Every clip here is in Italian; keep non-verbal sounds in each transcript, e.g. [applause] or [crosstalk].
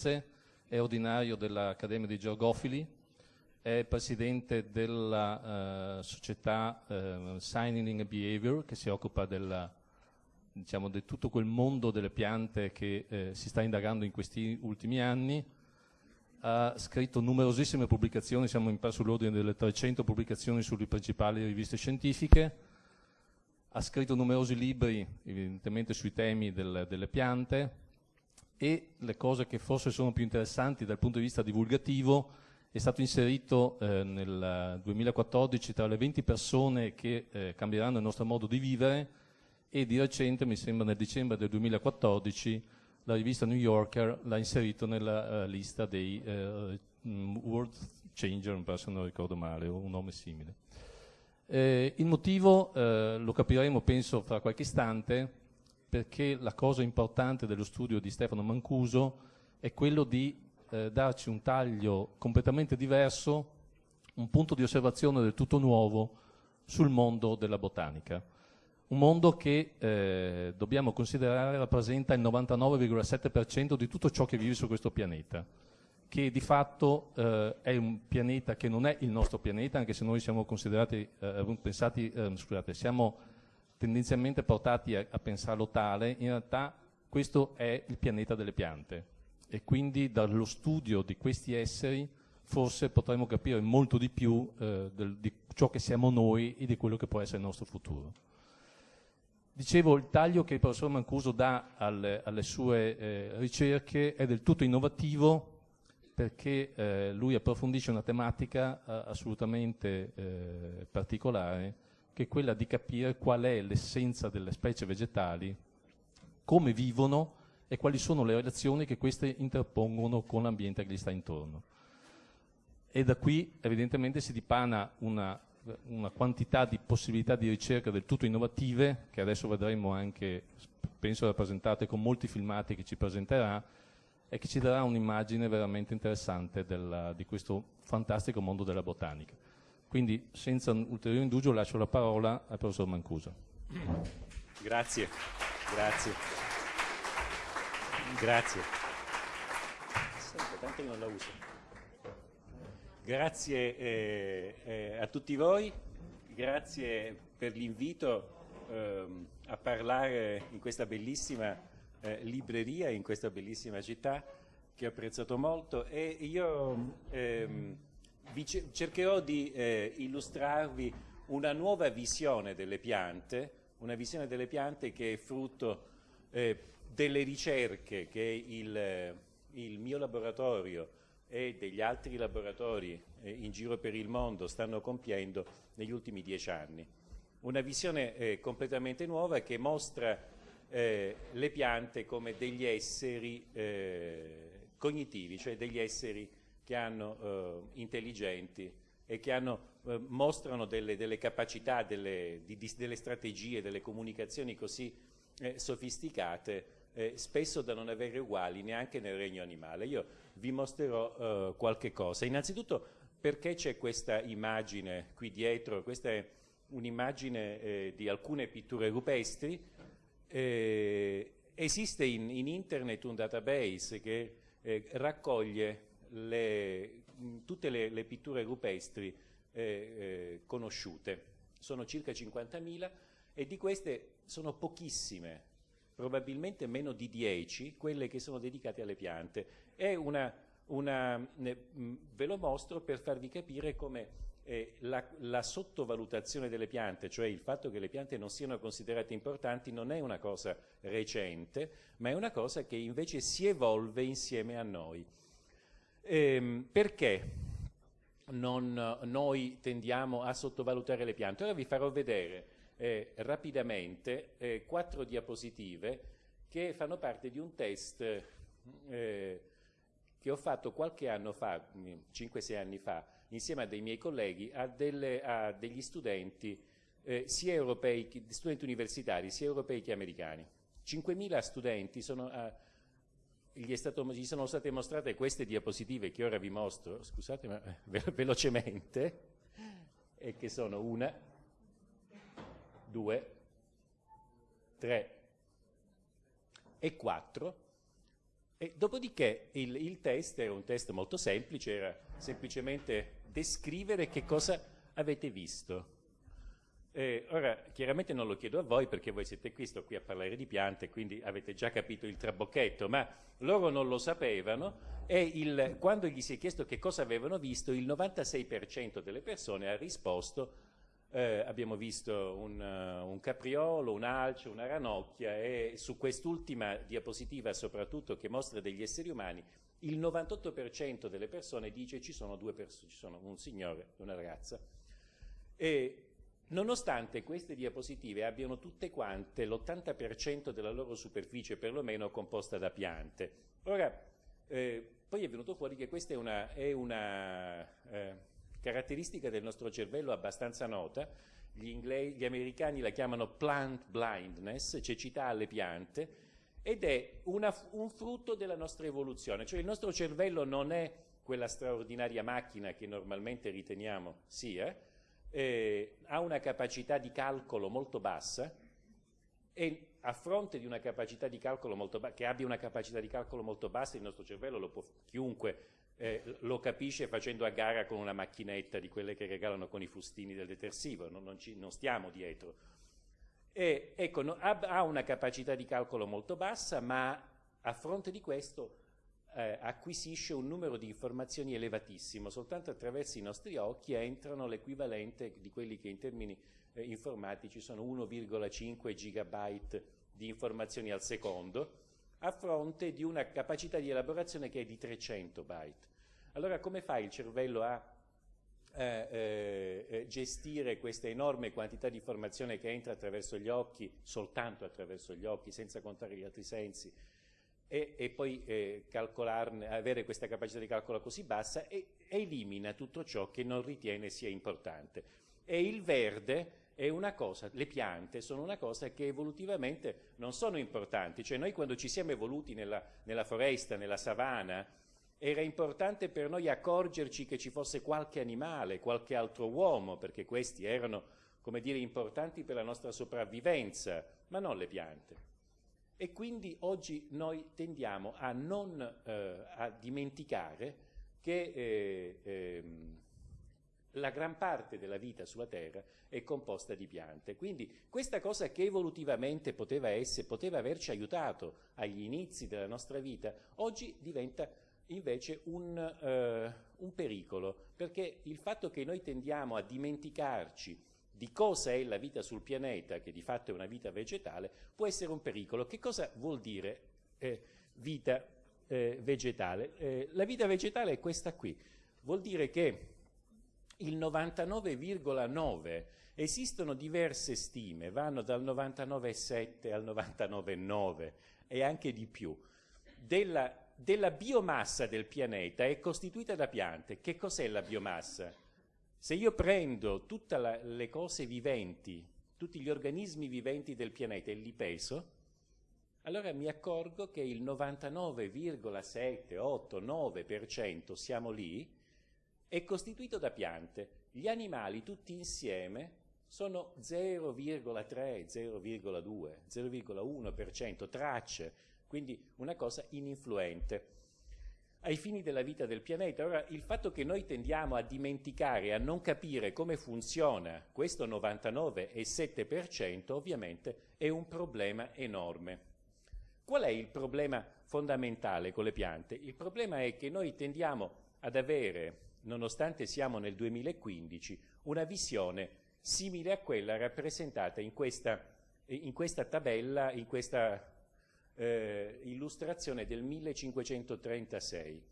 Firenze, è ordinario dell'Accademia dei Georgofili, è presidente della uh, società uh, Signing and Behavior che si occupa della, diciamo, di tutto quel mondo delle piante che eh, si sta indagando in questi ultimi anni. Ha scritto numerosissime pubblicazioni, siamo in perso l'ordine delle 300 pubblicazioni sulle principali riviste scientifiche. Ha scritto numerosi libri, evidentemente sui temi del, delle piante e le cose che forse sono più interessanti dal punto di vista divulgativo è stato inserito eh, nel 2014 tra le 20 persone che eh, cambieranno il nostro modo di vivere e di recente, mi sembra nel dicembre del 2014, la rivista New Yorker l'ha inserito nella uh, lista dei uh, World Changer, se non ricordo male, o un nome simile. Eh, il motivo eh, lo capiremo penso fra qualche istante perché la cosa importante dello studio di Stefano Mancuso è quello di eh, darci un taglio completamente diverso, un punto di osservazione del tutto nuovo sul mondo della botanica. Un mondo che eh, dobbiamo considerare rappresenta il 99,7% di tutto ciò che vive su questo pianeta, che di fatto eh, è un pianeta che non è il nostro pianeta, anche se noi siamo considerati, eh, pensati, eh, scusate, siamo tendenzialmente portati a, a pensarlo tale, in realtà questo è il pianeta delle piante e quindi dallo studio di questi esseri forse potremo capire molto di più eh, del, di ciò che siamo noi e di quello che può essere il nostro futuro. Dicevo, il taglio che il professor Mancuso dà alle, alle sue eh, ricerche è del tutto innovativo perché eh, lui approfondisce una tematica eh, assolutamente eh, particolare che è quella di capire qual è l'essenza delle specie vegetali, come vivono e quali sono le relazioni che queste interpongono con l'ambiente che gli sta intorno. E da qui evidentemente si dipana una, una quantità di possibilità di ricerca del tutto innovative, che adesso vedremo anche, penso rappresentate con molti filmati che ci presenterà, e che ci darà un'immagine veramente interessante della, di questo fantastico mondo della botanica. Quindi, senza ulteriore indugio, lascio la parola al professor Mancuso. Grazie, grazie. Grazie. Grazie eh, eh, a tutti voi, grazie per l'invito eh, a parlare in questa bellissima eh, libreria, in questa bellissima città che ho apprezzato molto e io ehm, vi cercherò di eh, illustrarvi una nuova visione delle piante, una visione delle piante che è frutto eh, delle ricerche che il, il mio laboratorio e degli altri laboratori eh, in giro per il mondo stanno compiendo negli ultimi dieci anni. Una visione eh, completamente nuova che mostra eh, le piante come degli esseri eh, cognitivi, cioè degli esseri che hanno eh, intelligenti e che hanno, eh, mostrano delle, delle capacità, delle, di, di, delle strategie, delle comunicazioni così sofisticate eh, spesso da non avere uguali neanche nel regno animale. Io vi mostrerò eh, qualche cosa. Innanzitutto perché c'è questa immagine qui dietro? Questa è un'immagine eh, di alcune pitture rupestri. Eh, esiste in, in, internet un database che eh, raccoglie le, tutte le, le, pitture rupestri eh, conosciute. Sono circa 50.000 e di queste sono pochissime probabilmente meno di 10 quelle che sono dedicate alle piante. Una, una mm, ve lo mostro per farvi capire come eh, la, la, sottovalutazione delle piante, cioè il fatto che le piante non siano considerate importanti, non è una cosa recente, ma è una cosa che invece si evolve insieme a noi. Ehm, perché non, noi tendiamo a sottovalutare le piante? Ora vi farò vedere eh, rapidamente eh, quattro diapositive che fanno parte di un test eh, che ho fatto qualche anno fa, 5-6 anni fa, insieme a dei miei colleghi, a, delle, a degli studenti, eh, sia europei, studenti universitari, sia europei che americani. 5.000 studenti sono, eh, gli, gli, sono state mostrate queste diapositive che ora vi mostro, scusate ma ve velocemente, e che sono una, 2, 3 e 4 E dopodiché il, il test era un test molto semplice, era semplicemente descrivere che cosa avete visto. Eh, ora, chiaramente non lo chiedo a voi perché voi siete qui, sto qui a parlare di piante, quindi avete già capito il trabocchetto, ma loro non lo sapevano e il, quando gli si è chiesto che cosa avevano visto, il 96% delle persone ha risposto eh, abbiamo visto un, uh, un, capriolo, un alce, una ranocchia e su quest'ultima diapositiva soprattutto che mostra degli esseri umani, il 98% delle persone dice ci sono due persone, ci sono un signore e una ragazza. E nonostante queste diapositive abbiano tutte quante l'80% della loro superficie perlomeno composta da piante. Ora, eh, poi è venuto fuori che questa è una, è una eh, caratteristica del nostro cervello abbastanza nota, gli, gli americani la chiamano plant blindness, cecità alle piante, ed è una, un frutto della nostra evoluzione, cioè il nostro cervello non è quella straordinaria macchina che normalmente riteniamo sia, eh, ha una capacità di calcolo molto bassa e a fronte di una capacità di calcolo molto bassa, che abbia una capacità di calcolo molto bassa, il nostro cervello lo può, chiunque eh, lo capisce facendo a gara con una macchinetta di quelle che regalano con i fustini del detersivo, non, non, ci, non stiamo dietro. E, ecco, no, ha, ha, una capacità di calcolo molto bassa, ma a fronte di questo eh, acquisisce un numero di informazioni elevatissimo, soltanto attraverso i nostri occhi entrano l'equivalente di quelli che in termini eh, informatici sono 1,5 gigabyte di informazioni al secondo, a fronte di una capacità di elaborazione che è di 300 byte. Allora come fa il cervello a eh, eh, eh, gestire questa enorme quantità di informazione che entra attraverso gli occhi, soltanto attraverso gli occhi, senza contare gli altri sensi, e, e poi eh, avere questa capacità di calcolo così bassa e, elimina tutto ciò che non ritiene sia importante. E il verde è una cosa, le piante sono una cosa che evolutivamente non sono importanti, cioè noi quando ci siamo evoluti nella, nella foresta, nella savana, era importante per noi accorgerci che ci fosse qualche animale, qualche altro uomo, perché questi erano, come dire, importanti per la nostra sopravvivenza, ma non le piante. E quindi oggi noi tendiamo a non eh, a dimenticare che eh, eh, la gran parte della vita sulla Terra è composta di piante. Quindi questa cosa che evolutivamente poteva, essere, poteva averci aiutato agli inizi della nostra vita, oggi diventa invece un, eh, un pericolo, perché il fatto che noi tendiamo a dimenticarci di cosa è la vita sul pianeta, che di fatto è una vita vegetale, può essere un pericolo. Che cosa vuol dire eh, vita eh, vegetale? Eh, la vita vegetale è questa qui. Vuol dire che il 99,9 esistono diverse stime, vanno dal 99,7 al 99,9 e anche di più, della della biomassa del pianeta è costituita da piante. Che cos'è la biomassa? Se io prendo tutte le cose viventi, tutti gli organismi viventi del pianeta e li peso, allora mi accorgo che il 99,789% siamo lì, è costituito da piante. Gli animali tutti insieme sono 0,3, 0,2, 0,1% tracce quindi una cosa ininfluente ai fini della vita del pianeta. Ora, il fatto che noi tendiamo a dimenticare, a non capire come funziona questo 99,7% ovviamente è un problema enorme. Qual è il problema fondamentale con le piante? Il problema è che noi tendiamo ad avere, nonostante siamo nel 2015, una visione simile a quella rappresentata in questa, in questa tabella, in questa eh, illustrazione del 1536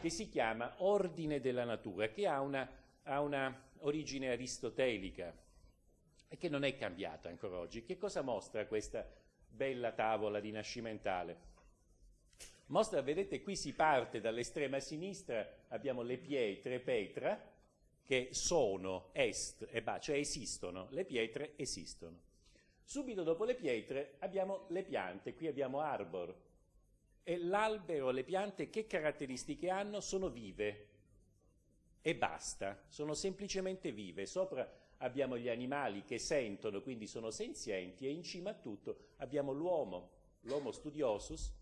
che si chiama Ordine della Natura, che ha una, ha una origine aristotelica e che non è cambiata ancora oggi. Che cosa mostra questa bella tavola rinascimentale? Mostra, vedete, qui si parte dall'estrema sinistra, abbiamo le pietre Petra, che sono, est e ba, cioè esistono, le pietre esistono. Subito dopo le pietre abbiamo le piante, qui abbiamo arbor. E l'albero, le piante, che caratteristiche hanno? Sono vive. E basta, sono semplicemente vive. Sopra abbiamo gli animali che sentono, quindi sono senzienti, e in cima a tutto abbiamo l'uomo, l'homo studiosus,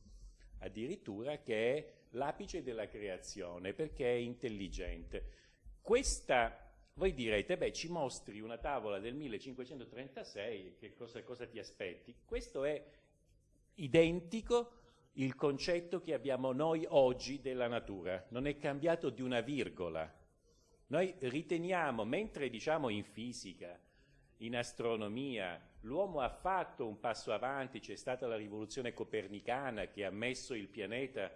addirittura che è l'apice della creazione perché è intelligente. Questa, voi direte, beh ci mostri una tavola del 1536, che cosa, cosa ti aspetti? Questo è identico il concetto che abbiamo noi oggi della natura, non è cambiato di una virgola. Noi riteniamo, mentre diciamo in fisica, in astronomia, l'uomo ha fatto un passo avanti, c'è stata la rivoluzione copernicana che ha messo il pianeta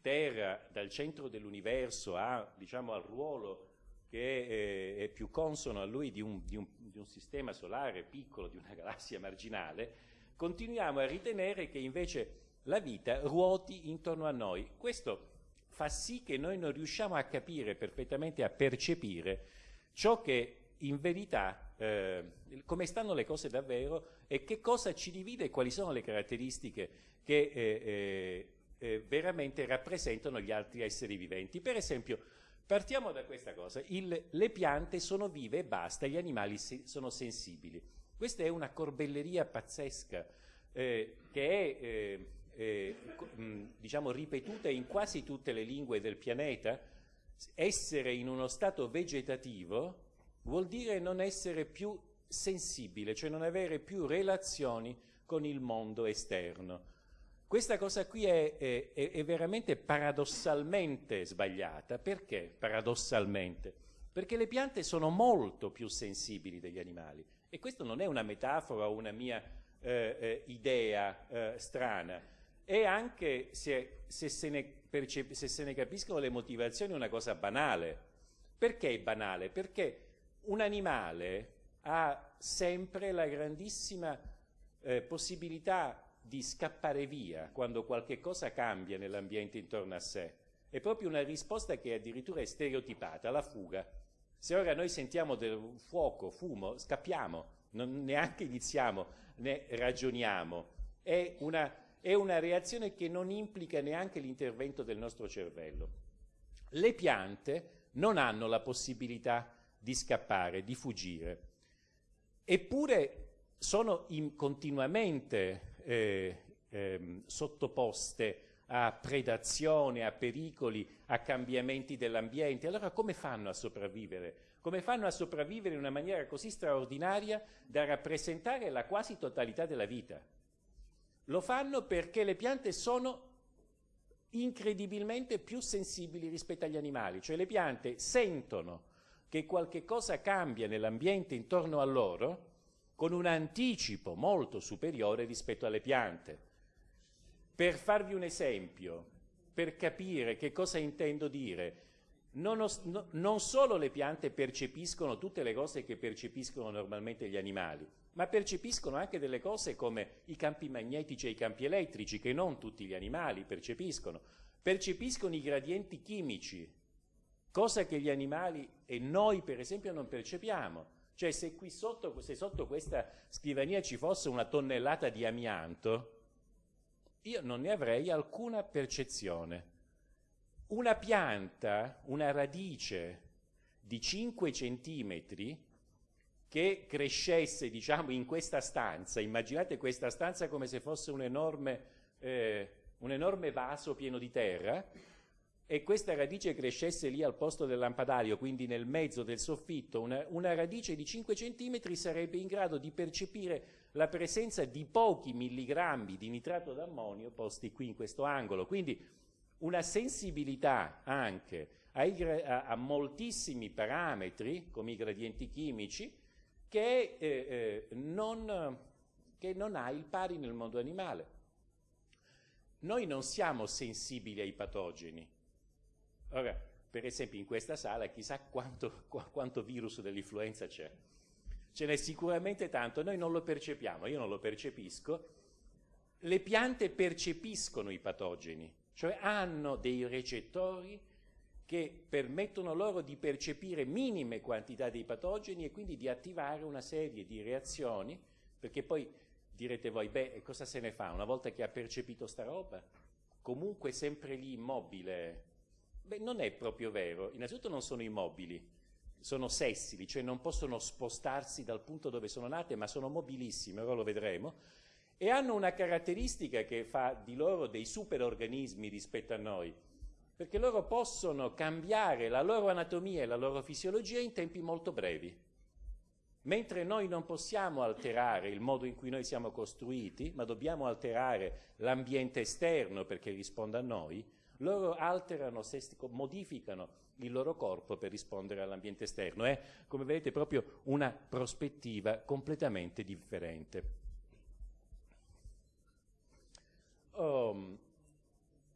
Terra dal centro dell'universo a, diciamo, al ruolo che è, è, più consono a lui di un, di, un, di un sistema solare piccolo, di una [laughs] galassia marginale, continuiamo a ritenere che invece la vita ruoti intorno a noi. Questo fa sì che noi non riusciamo a capire perfettamente, a percepire ciò che in verità, eh, come stanno le cose davvero e che cosa ci divide e quali sono le caratteristiche che eh, eh, eh, veramente rappresentano gli altri esseri viventi. Per esempio, partiamo da questa cosa, Il, le piante sono vive e basta, gli animali se, sono sensibili. Questa è una corbelleria pazzesca eh, che è eh, eh, diciamo ripetuta in quasi tutte le lingue del pianeta. Essere in uno stato vegetativo vuol dire non essere più sensibile, cioè non avere più relazioni con il mondo esterno. Questa cosa qui è, è, è, veramente paradossalmente sbagliata. Perché paradossalmente? Perché le piante sono molto più sensibili degli animali. E questa non è una metafora o una mia eh, eh, idea eh, strana. E anche se, se, se, ne se se ne capiscono le motivazioni è una cosa banale. Perché è banale? Perché un animale ha sempre la grandissima eh, possibilità di scappare via quando qualche cosa cambia nell'ambiente intorno a sé. È proprio una risposta che addirittura è stereotipata, la fuga. Se ora noi sentiamo del fuoco, fumo, scappiamo, non neanche iniziamo, ne ragioniamo. È una, è una reazione che non implica neanche l'intervento del nostro cervello. Le piante non hanno la possibilità di scappare, di fuggire. Eppure sono in, continuamente eh, eh, sottoposte a predazione, a pericoli, a cambiamenti dell'ambiente. Allora come fanno a sopravvivere? Come fanno a sopravvivere in una maniera così straordinaria da rappresentare la quasi totalità della vita? Lo fanno perché le piante sono incredibilmente più sensibili rispetto agli animali, cioè le piante sentono che qualche cosa cambia nell'ambiente intorno a loro con un anticipo molto superiore rispetto alle piante. Per farvi un esempio, per capire che cosa intendo dire, non, no, non, solo le piante percepiscono tutte le cose che percepiscono normalmente gli animali, ma percepiscono anche delle cose come i campi magnetici e i campi elettrici, che non tutti gli animali percepiscono. Percepiscono i gradienti chimici, cosa che gli animali e noi per esempio non percepiamo. Cioè se qui sotto, se sotto questa scrivania ci fosse una tonnellata di amianto, io non ne avrei alcuna percezione. Una pianta, una radice di 5 centimetri che crescesse, diciamo, in questa stanza, immaginate questa stanza come se fosse un enorme, eh, un enorme vaso pieno di terra, e questa radice crescesse lì al posto del lampadario, quindi nel mezzo del soffitto, una, una, radice di 5 cm sarebbe in grado di percepire la presenza di pochi milligrammi di nitrato d'ammonio posti qui in questo angolo. Quindi una sensibilità anche ai, a, a, moltissimi parametri, come i gradienti chimici, che, eh, eh, non, che non ha il pari nel mondo animale. Noi non siamo sensibili ai patogeni, Ora, per esempio in questa sala chissà quanto, quanto virus dell'influenza c'è. Ce n'è sicuramente tanto, noi non lo percepiamo, io non lo percepisco. Le piante percepiscono i patogeni, cioè hanno dei recettori che permettono loro di percepire minime quantità dei patogeni e quindi di attivare una serie di reazioni, perché poi direte voi, beh, cosa se ne fa una volta che ha percepito sta roba? Comunque sempre lì immobile, Beh, non è proprio vero. Innanzitutto non sono immobili, sono sessili, cioè non possono spostarsi dal punto dove sono nate, ma sono mobilissime, ora lo vedremo. e hanno una caratteristica che fa di loro dei superorganismi rispetto a noi, perché loro possono cambiare la loro anatomia e la loro fisiologia in tempi molto brevi. Mentre noi non possiamo alterare il modo in cui noi siamo costruiti, ma dobbiamo alterare l'ambiente esterno perché risponda a noi, loro alterano, modificano il loro corpo per rispondere all'ambiente esterno. È, come vedete, proprio una prospettiva completamente differente. Um,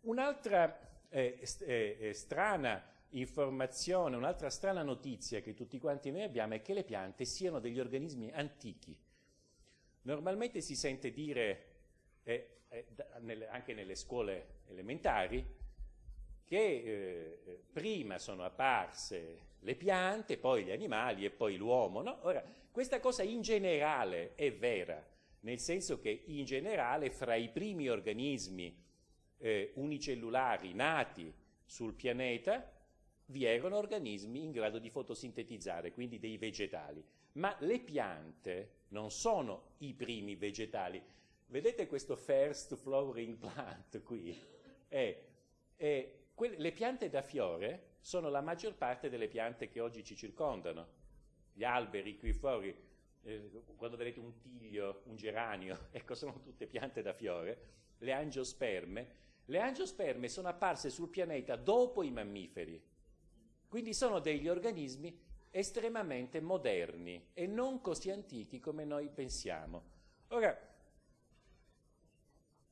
un'altra eh, eh, eh, strana informazione, un'altra strana notizia che tutti quanti noi abbiamo è che le piante siano degli organismi antichi. Normalmente si sente dire, eh, eh, nelle, anche nelle scuole elementari, che eh, prima sono apparse le piante, poi gli animali e poi l'uomo. No? Ora, questa cosa in generale è vera, nel senso che in generale fra i primi organismi eh, unicellulari nati sul pianeta vi erano organismi in grado di fotosintetizzare, quindi dei vegetali. Ma le piante non sono i primi vegetali. Vedete questo first flowering plant qui? È, è Quelle, le piante da fiore sono la maggior parte delle piante che oggi ci circondano. Gli alberi qui fuori, eh, quando vedete un tiglio, un geranio, [laughs] ecco, sono tutte piante da fiore. Le angiosperme. Le angiosperme sono apparse sul pianeta dopo i mammiferi. Quindi sono degli organismi estremamente moderni e non così antichi come noi pensiamo. Ora,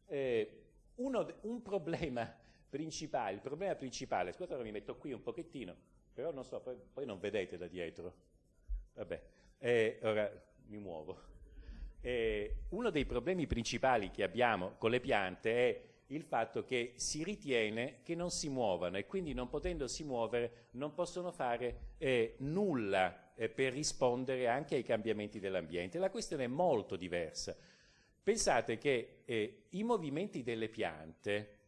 eh, uno, un problema principale, il problema principale, scusate ora mi metto qui un pochettino, però non so, poi, poi non vedete da dietro, vabbè, eh, ora mi muovo. Eh, uno dei problemi principali che abbiamo con le piante è il fatto che si ritiene che non si muovano e quindi non potendosi muovere non possono fare eh, nulla eh, per rispondere anche ai cambiamenti dell'ambiente. La questione è molto diversa. Pensate che eh, i movimenti delle piante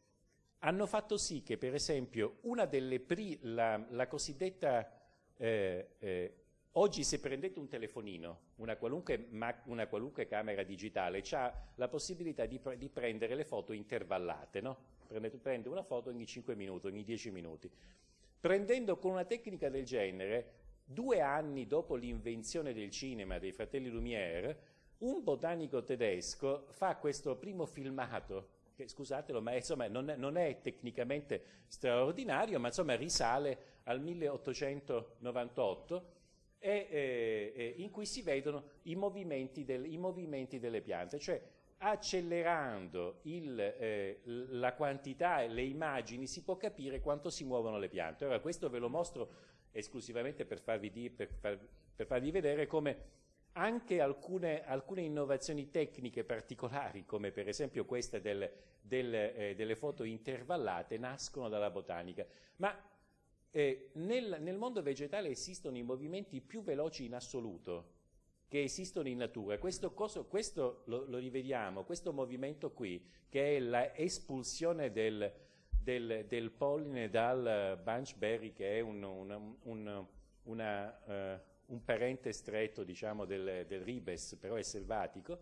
hanno fatto sì che, per esempio, una delle pri- la, la cosiddetta eh, eh, oggi se prendete un telefonino, una qualunque, una qualunque camera digitale, ha la possibilità di, pre- di, prendere le foto intervallate, no? prende, prende una foto ogni 5 minuti, ogni 10 minuti. Prendendo con una tecnica del genere, due anni dopo l'invenzione del cinema dei fratelli Lumière, un botanico tedesco fa questo primo filmato che scusatelo, ma insomma, non, è, non, è, tecnicamente straordinario, ma insomma risale al 1898 e, eh, in cui si vedono i movimenti, del, i movimenti delle piante, cioè accelerando il, eh, la quantità e le immagini si può capire quanto si muovono le piante. Ora questo ve lo mostro esclusivamente per farvi, di, per far, per farvi vedere come anche alcune, alcune, innovazioni tecniche particolari, come per esempio questa del, del, eh, delle foto intervallate, nascono dalla botanica. Ma eh, nel, nel, mondo vegetale esistono i movimenti più veloci in assoluto che esistono in natura. Questo, coso, questo lo, lo, rivediamo, questo movimento qui, che è l'espulsione del, del, polline dal bunchberry, che è un, un, un, una... Uh, un parente stretto diciamo, del, del, ribes, però è selvatico,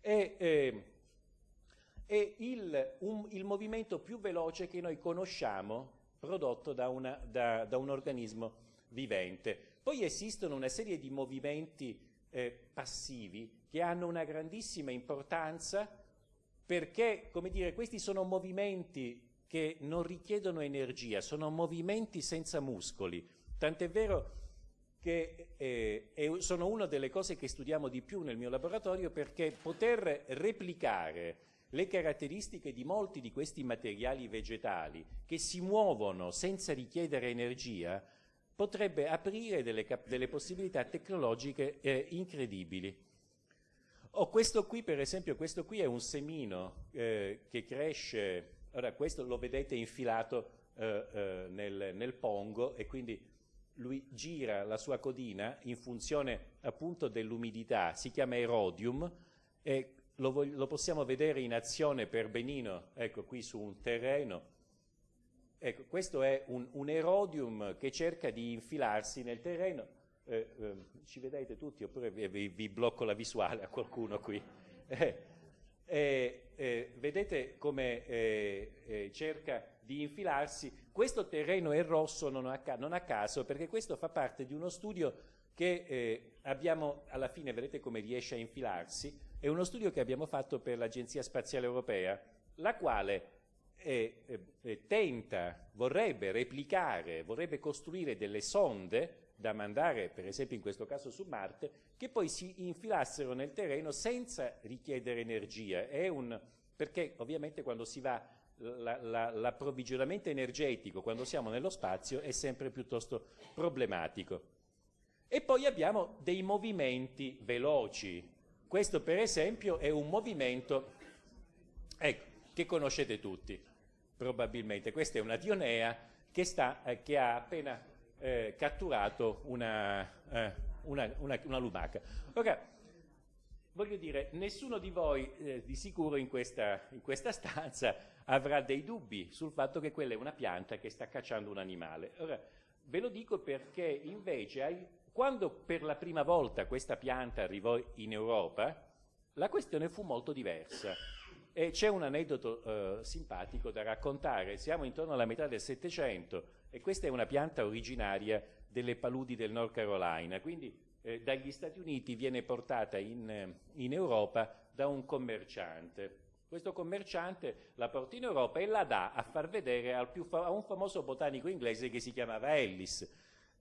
è, eh, è il, un, il, movimento più veloce che noi conosciamo prodotto da, una, da, da un organismo vivente. Poi esistono una serie di movimenti eh, passivi che hanno una grandissima importanza perché, come dire, questi sono movimenti che non richiedono energia, sono movimenti senza muscoli. Tant'è vero che eh, sono una delle cose che studiamo di più nel mio laboratorio perché poter replicare le caratteristiche di molti di questi materiali vegetali che si muovono senza richiedere energia potrebbe aprire delle, delle possibilità tecnologiche eh, incredibili. Oh, questo qui, per esempio, questo qui è un semino eh, che cresce, ora questo lo vedete infilato eh, eh nel, nel pongo e quindi lui gira la sua codina in funzione appunto dell'umidità, si chiama erodium e lo, lo, possiamo vedere in azione per benino, ecco qui su un terreno. Ecco, questo è un, un erodium che cerca di infilarsi nel terreno. Eh, eh, ci vedete tutti oppure vi, vi, blocco la visuale a qualcuno qui? Eh, eh, eh, vedete come eh, cerca di infilarsi. Questo terreno è rosso non a, non a, caso, perché questo fa parte di uno studio che eh, abbiamo, alla fine vedete come riesce a infilarsi, è uno studio che abbiamo fatto per l'Agenzia Spaziale Europea, la quale eh, eh, tenta, vorrebbe replicare, vorrebbe costruire delle sonde da mandare, per esempio in questo caso su Marte, che poi si infilassero nel terreno senza richiedere energia. Un, perché ovviamente quando si va l'approvvigionamento energetico quando siamo nello spazio è sempre piuttosto problematico. E poi abbiamo dei movimenti veloci. Questo per esempio è un movimento ecco, che conoscete tutti, probabilmente. Questa è una dionea che, sta, eh, che ha appena eh, catturato una, eh, una, una, una, lumaca. Ora, voglio dire, nessuno di voi eh, di sicuro in questa, in questa stanza avrà dei dubbi sul fatto che quella è una pianta che sta cacciando un animale. Ora, ve lo dico perché invece quando per la prima volta questa pianta arrivò in Europa, la questione fu molto diversa. E c'è un aneddoto eh, simpatico da raccontare. Siamo intorno alla metà del Settecento e questa è una pianta originaria delle paludi del North Carolina, quindi eh, dagli Stati Uniti viene portata in, in Europa da un commerciante. Questo commerciante la porta in Europa e la dà a far vedere a un famoso botanico inglese che si chiamava Ellis.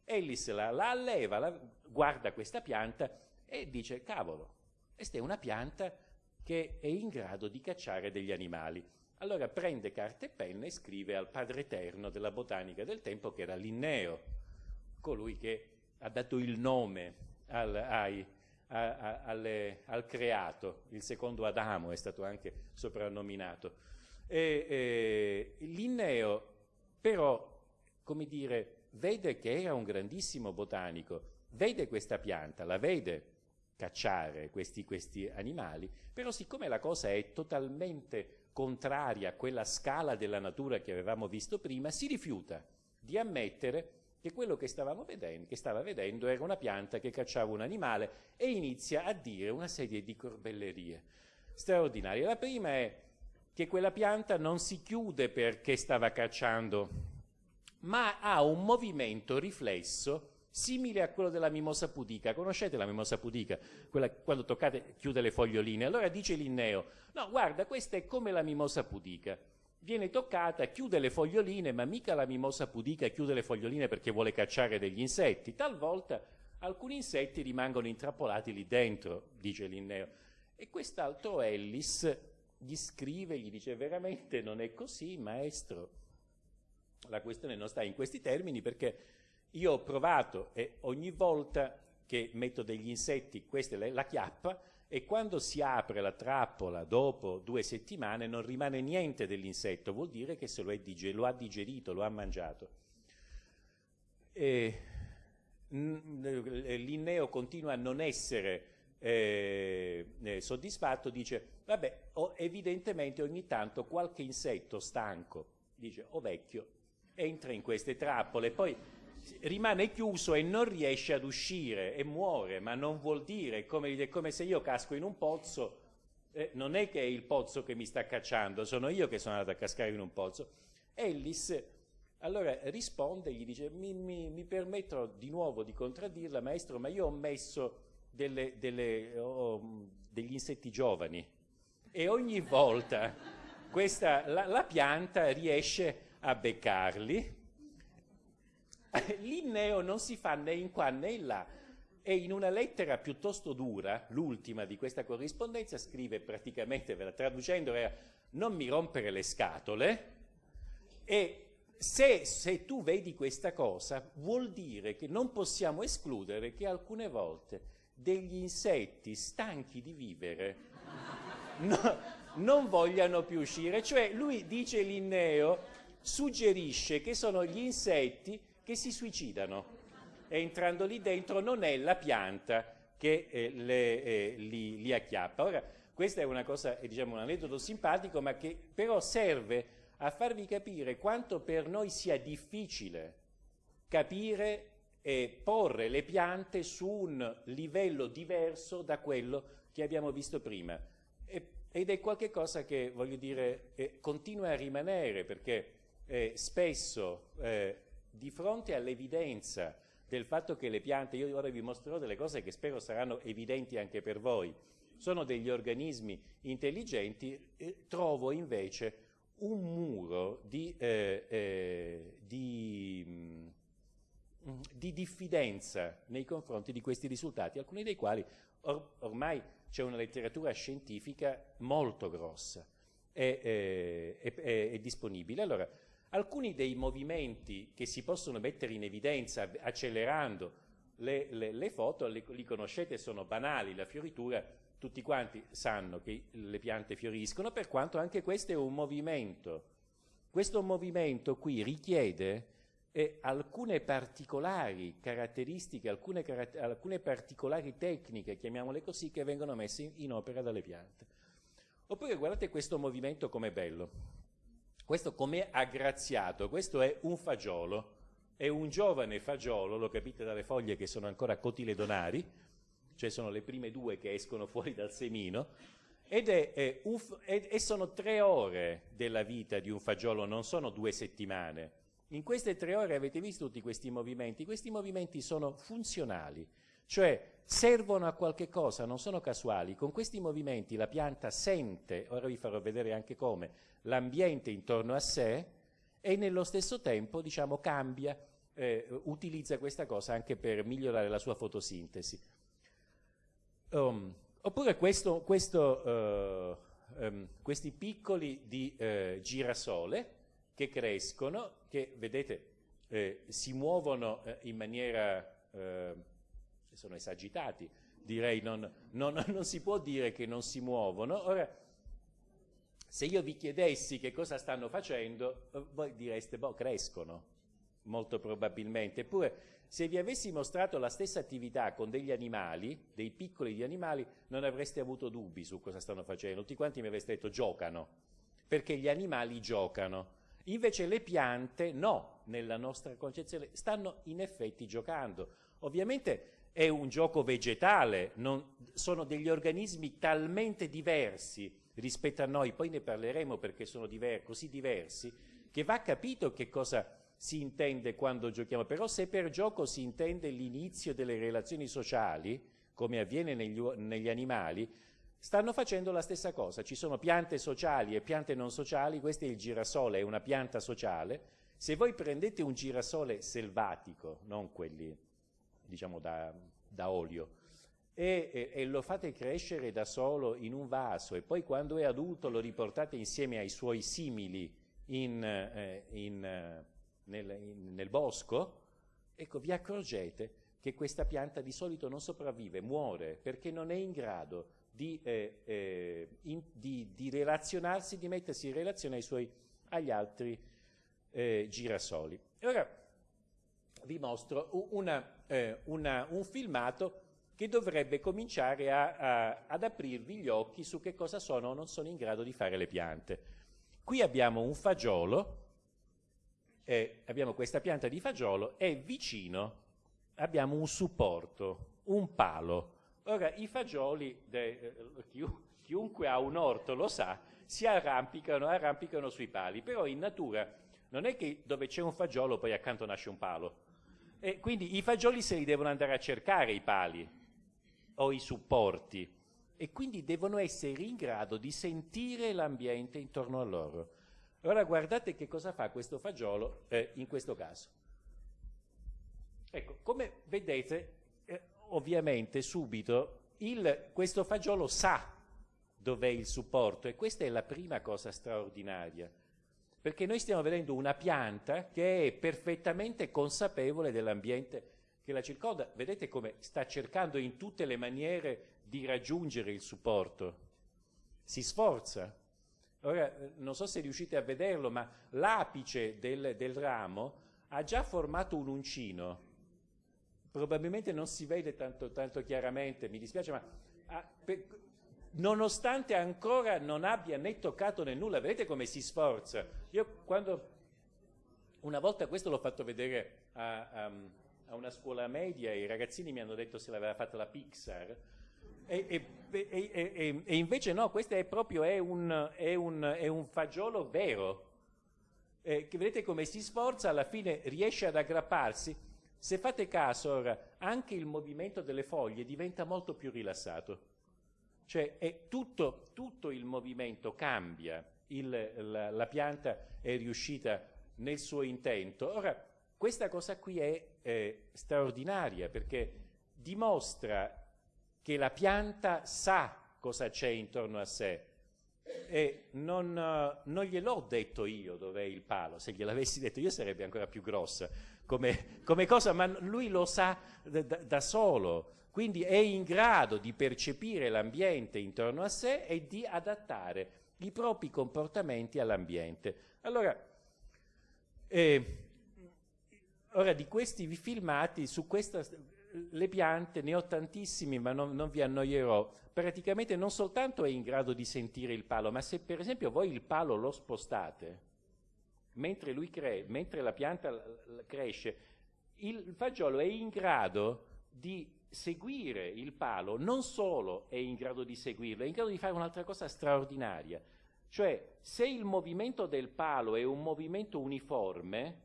Ellis la, la alleva, la, guarda questa pianta e dice, cavolo, questa è una pianta che è in grado di cacciare degli animali. Allora prende carta e penna e scrive al padre eterno della botanica del tempo, che era Linneo, colui che ha dato il nome al, ai, a, a, alle, al creato, il secondo Adamo è stato anche soprannominato. E, e, Linneo però, come dire, vede che era un grandissimo botanico, vede questa pianta, la vede cacciare questi, questi animali, però siccome la cosa è totalmente contraria a quella scala della natura che avevamo visto prima, si rifiuta di ammettere che quello che, vedendo, che stava vedendo era una pianta che cacciava un animale e inizia a dire una serie di corbellerie straordinarie. La prima è che quella pianta non si chiude perché stava cacciando, ma ha un movimento riflesso simile a quello della mimosa pudica. Conoscete la mimosa pudica? Quella quando toccate chiude le foglioline. Allora dice Linneo, no guarda questa è come la mimosa pudica. Viene toccata, chiude le foglioline, ma mica la mimosa pudica chiude le foglioline perché vuole cacciare degli insetti. Talvolta alcuni insetti rimangono intrappolati lì dentro, dice Linneo. E quest'altro Ellis gli scrive, gli dice veramente non è così, maestro. La questione non sta in questi termini perché io ho provato e ogni volta che metto degli insetti, questa è la chiappa, e quando si apre la trappola dopo due settimane non rimane niente dell'insetto, vuol dire che se lo, lo, ha digerito, lo ha mangiato. Linneo continua a non essere eh, eh, soddisfatto, dice, vabbè, evidentemente ogni tanto qualche insetto stanco, dice, o vecchio, entra in queste trappole, poi rimane chiuso e non riesce ad uscire e muore, ma non vuol dire, come, è come se io casco in un pozzo, eh, non è che è il pozzo che mi sta cacciando, sono io che sono andato a cascare in un pozzo. Ellis allora risponde gli dice, mi, mi, mi, permetto di nuovo di contraddirla, maestro, ma io ho messo delle, delle, oh, degli insetti giovani e ogni volta questa, la, la pianta riesce a beccarli [laughs] Linneo non si fa né in qua né in là e in una lettera piuttosto dura, l'ultima di questa corrispondenza, scrive praticamente, traducendo, era non mi rompere le scatole e se, se, tu vedi questa cosa vuol dire che non possiamo escludere che alcune volte degli insetti stanchi di vivere [laughs] no, non vogliano più uscire. Cioè lui dice Linneo, suggerisce che sono gli insetti che si suicidano. Entrando lì dentro non è la pianta che eh, le, eh, li, li, acchiappa. Ora, questa è una cosa, diciamo, un aneddoto simpatico, ma che però serve a farvi capire quanto per noi sia difficile capire e porre le piante su un livello diverso da quello che abbiamo visto prima. E, ed è qualcosa che, voglio dire, eh, continua a rimanere perché eh, spesso eh, di fronte all'evidenza del fatto che le piante, io ora vi mostrerò delle cose che spero saranno evidenti anche per voi, sono degli organismi intelligenti, eh, trovo invece un muro di, eh, eh, di, mm, di, diffidenza nei confronti di questi risultati, alcuni dei quali or ormai c'è una letteratura scientifica molto grossa e eh, disponibile. Allora, alcuni dei movimenti che si possono mettere in evidenza accelerando le, le, le foto, le, li conoscete, sono banali, la fioritura, tutti quanti sanno che le piante fioriscono, per quanto anche questo è un movimento. Questo movimento qui richiede eh, alcune particolari caratteristiche, alcune, caratter alcune, particolari tecniche, chiamiamole così, che vengono messe in, in opera dalle piante. Oppure guardate questo movimento com'è bello. Questo com'è aggraziato, questo è un fagiolo, è un giovane fagiolo, lo capite dalle foglie che sono ancora cotiledonari, cioè sono le prime due che escono fuori dal semino, ed è, è un, è, e sono tre ore della vita di un fagiolo, non sono due settimane. In queste tre ore avete visto tutti questi movimenti? Questi movimenti sono funzionali, cioè servono a qualche cosa, non sono casuali. Con questi movimenti la pianta sente, ora vi farò vedere anche come, l'ambiente intorno a sé e nello stesso tempo diciamo, cambia, eh, utilizza questa cosa anche per migliorare la sua fotosintesi. Um, oppure questo, questo, uh, um, questi piccoli di uh, girasole, che crescono, che vedete eh, si muovono eh, in maniera, eh, sono esagitati, direi non, non, [laughs] non, si può dire che non si muovono. Ora, se io vi chiedessi che cosa stanno facendo, eh, voi direste, boh, crescono, molto probabilmente. Eppure, se vi avessi mostrato la stessa attività con degli animali, dei piccoli di animali, non avreste avuto dubbi su cosa stanno facendo. Tutti quanti mi avreste detto, giocano, perché gli animali giocano. Invece le piante no, nella nostra concezione, stanno in effetti giocando. Ovviamente è un gioco vegetale, non, sono degli organismi talmente diversi rispetto a noi, poi ne parleremo perché sono diver così diversi, che va capito che cosa si intende quando giochiamo. Però se per gioco si intende l'inizio delle relazioni sociali, come avviene negli, negli animali, stanno facendo la stessa cosa. Ci sono piante sociali e piante non sociali, questo è il girasole, è una pianta sociale. Se voi prendete un girasole selvatico, non quelli diciamo da, da olio, e, e, e, lo fate crescere da solo in un vaso e poi quando è adulto lo riportate insieme ai suoi simili in, eh, in, eh, nel, in, nel bosco, ecco vi accorgete che questa pianta di solito non sopravvive, muore perché non è in grado di, eh, eh, in, di, di, relazionarsi, di mettersi in relazione suoi, agli altri eh, girasoli. E ora vi mostro una, eh, una, un filmato che dovrebbe cominciare a, a, ad aprirvi gli occhi su che cosa sono o non sono in grado di fare le piante. Qui abbiamo un fagiolo, eh, abbiamo questa pianta di fagiolo e vicino abbiamo un supporto, un palo. Ora, i fagioli, de, eh, chiunque ha un orto lo sa, si arrampicano, arrampicano sui pali, però in natura non è che dove c'è un fagiolo poi accanto nasce un palo. E quindi i fagioli se li devono andare a cercare i pali o i supporti e quindi devono essere in grado di sentire l'ambiente intorno a loro. Ora guardate che cosa fa questo fagiolo eh, in questo caso. Ecco, come vedete ovviamente subito il, questo fagiolo sa dov'è il supporto e questa è la prima cosa straordinaria, perché noi stiamo vedendo una pianta che è perfettamente consapevole dell'ambiente che la circonda. Vedete come sta cercando in tutte le maniere di raggiungere il supporto. Si sforza. Ora, non so se riuscite a vederlo, ma l'apice del, del ramo ha già formato un uncino probabilmente non si vede tanto, tanto chiaramente, mi dispiace, ma ah, per, nonostante ancora non abbia né toccato né nulla, vedete come si sforza. Io quando una volta questo l'ho fatto vedere a, a, a, una scuola media, i ragazzini mi hanno detto se l'aveva fatta la Pixar, e, e e, e, e, invece no, questo è proprio è un, è un, è un fagiolo vero, eh, che vedete come si sforza, alla fine riesce ad aggrapparsi. Se fate caso ora, anche il movimento delle foglie diventa molto più rilassato. Cioè tutto, tutto, il movimento cambia, il, la, la, pianta è riuscita nel suo intento. Ora, questa cosa qui è eh, straordinaria perché dimostra che la pianta sa cosa c'è intorno a sé. E non, uh, non gliel'ho detto io dov'è il palo, se gliel'avessi detto io sarebbe ancora più grossa come, come cosa, ma lui lo sa da, da solo, quindi è in grado di percepire l'ambiente intorno a sé e di adattare i propri comportamenti all'ambiente. Allora, eh, ora di questi filmati, su questa, le piante, ne ho tantissimi ma non, non vi annoierò, praticamente non soltanto è in grado di sentire il palo, ma se per esempio voi il palo lo spostate, mentre, mentre la pianta cresce, il fagiolo è in grado di seguire il palo, non solo è in grado di seguirlo, è in grado di fare un'altra cosa straordinaria. Cioè, se il movimento del palo è un movimento uniforme,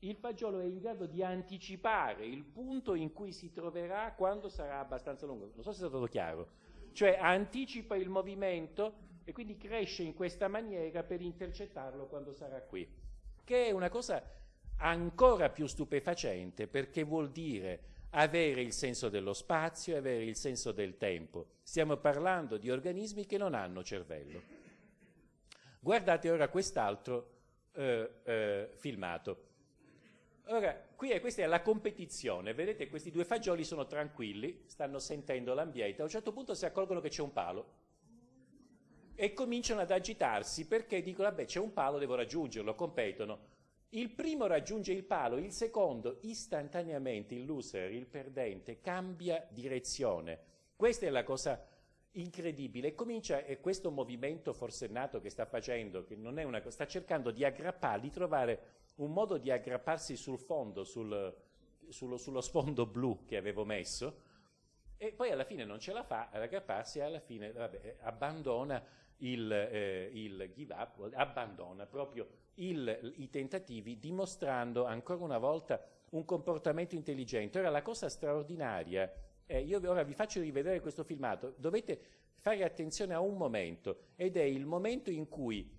il fagiolo è in grado di anticipare il punto in cui si troverà quando sarà abbastanza lungo. Non so se è stato chiaro. Cioè, anticipa il movimento e quindi cresce in questa maniera per intercettarlo quando sarà qui. Che è una cosa ancora più stupefacente perché vuol dire avere il senso dello spazio e avere il senso del tempo. Stiamo parlando di organismi che non hanno cervello. Guardate ora quest'altro eh, eh, filmato. Ora, qui è, questa è la competizione, vedete questi due fagioli sono tranquilli, stanno sentendo l'ambiente, a un certo punto si accorgono che c'è un palo e cominciano ad agitarsi perché dicono, vabbè c'è un palo, devo raggiungerlo, competono. Il primo raggiunge il palo, il secondo istantaneamente, il loser, il perdente, cambia direzione. Questa è la cosa incredibile. Comincia, e questo movimento forsennato che sta facendo, che non è una cosa, sta cercando di aggrappare, di trovare un modo di aggrapparsi sul fondo, sul, sullo, sullo sfondo blu che avevo messo, e poi alla fine non ce la fa ad aggrapparsi e alla fine vabbè, abbandona il, eh, il give up, abbandona proprio il, i tentativi dimostrando ancora una volta un comportamento intelligente. Ora la cosa straordinaria, è, io ora vi faccio rivedere questo filmato, dovete fare attenzione a un momento ed è il momento in cui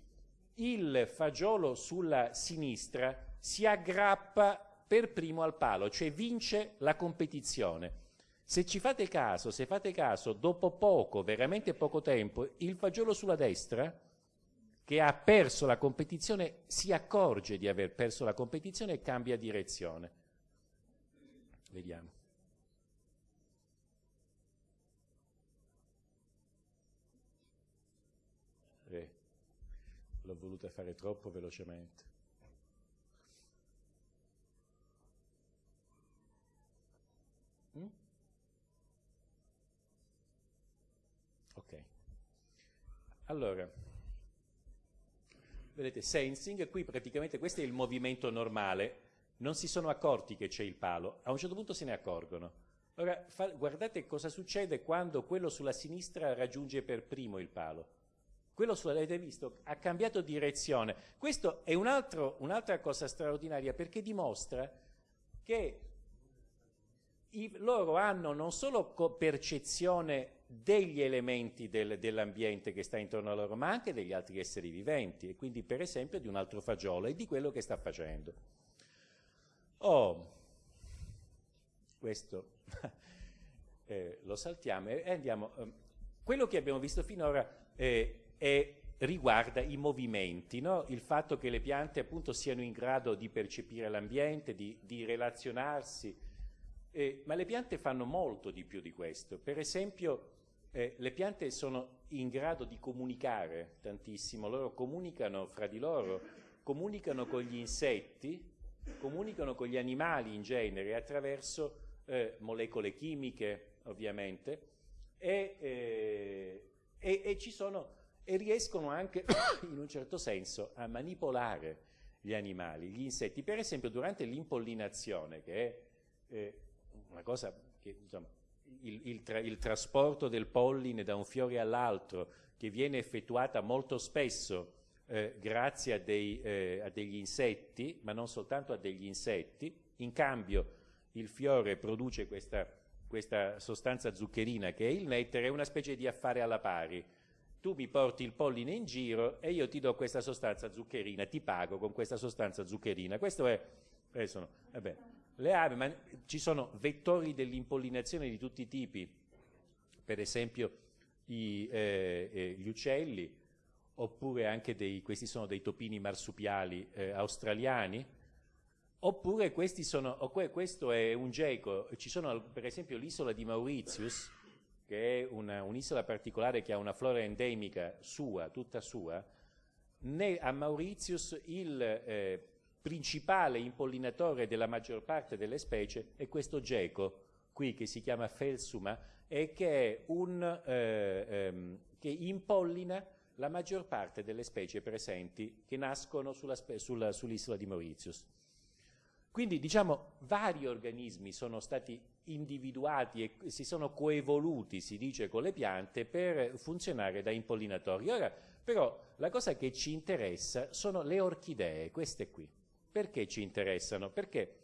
il fagiolo sulla sinistra si aggrappa per primo al palo, cioè vince la competizione. Se ci fate caso, se fate caso, dopo poco, veramente poco tempo, il fagiolo sulla destra che ha perso la competizione si accorge di aver perso la competizione e cambia direzione. Vediamo. L'ho voluta fare troppo velocemente. Mm? Ok. Allora, vedete sensing, qui praticamente questo è il movimento normale, non si sono accorti che c'è il palo, a un certo punto se ne accorgono. Ora guardate cosa succede quando quello sulla sinistra raggiunge per primo il palo. Quello sulla, avete visto, ha cambiato direzione. Questo è un un'altra cosa straordinaria perché dimostra che i, loro hanno non solo percezione degli elementi del, dell'ambiente che sta intorno a loro, ma anche degli altri esseri viventi, e quindi per esempio di un altro fagiolo e di quello che sta facendo. Oh, questo [laughs] eh, lo saltiamo e andiamo. Eh, quello che abbiamo visto finora eh, è, riguarda i movimenti, no? il fatto che le piante appunto siano in grado di percepire l'ambiente, di, di relazionarsi, eh, ma le piante fanno molto di più di questo. Per esempio, eh, le piante sono in grado di comunicare tantissimo, loro comunicano fra di loro, comunicano con gli insetti, comunicano con gli animali in genere attraverso eh, molecole chimiche, ovviamente, e, eh, e, e, sono, e riescono anche, [coughs] in un certo senso, a manipolare gli animali, gli insetti. Per esempio, durante l'impollinazione, che è eh, una cosa che insomma, il, il, tra, il trasporto del polline da un fiore all'altro, che viene effettuata molto spesso eh, grazie a, dei, eh, a, degli insetti, ma non soltanto a degli insetti, in cambio il fiore produce questa, questa sostanza zuccherina che è il nettare, è una specie di affare alla pari. Tu mi porti il polline in giro e io ti do questa sostanza zuccherina, ti pago con questa sostanza zuccherina. Questo è, eh, sono, vabbè, le api, ma ci sono vettori dell'impollinazione di tutti i tipi, per esempio i, eh, eh, gli uccelli, oppure anche dei, questi sono dei topini marsupiali eh, australiani, oppure sono, questo è un geco, ci sono per esempio l'isola di Mauritius, che è un'isola particolare che ha una flora endemica sua, tutta sua, né a Mauritius il eh, principale impollinatore della maggior parte delle specie è questo geco, qui che si chiama Felsuma, e che, un, eh, ehm, che impollina la maggior parte delle specie presenti che nascono sull'isola sull di Mauritius. Quindi diciamo vari organismi sono stati individuati e si sono coevoluti, si dice, con le piante per funzionare da impollinatori. Ora però la cosa che ci interessa sono le orchidee, queste qui. Perché ci interessano? Perché,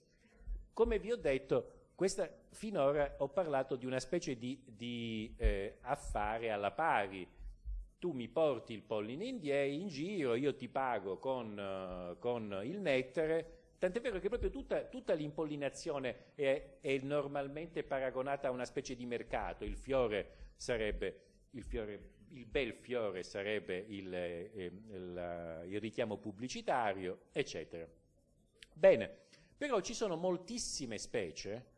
come vi ho detto, questa, finora ho parlato di una specie di, di eh, affare alla pari, tu mi porti il polline in, in giro, io ti pago con, uh, con il nettare, tant'è vero che proprio tutta, tutta l'impollinazione è, è, normalmente paragonata a una specie di mercato, il fiore sarebbe, il, fiore, il bel fiore sarebbe il, eh, il, il richiamo pubblicitario, eccetera. Bene, però ci sono moltissime specie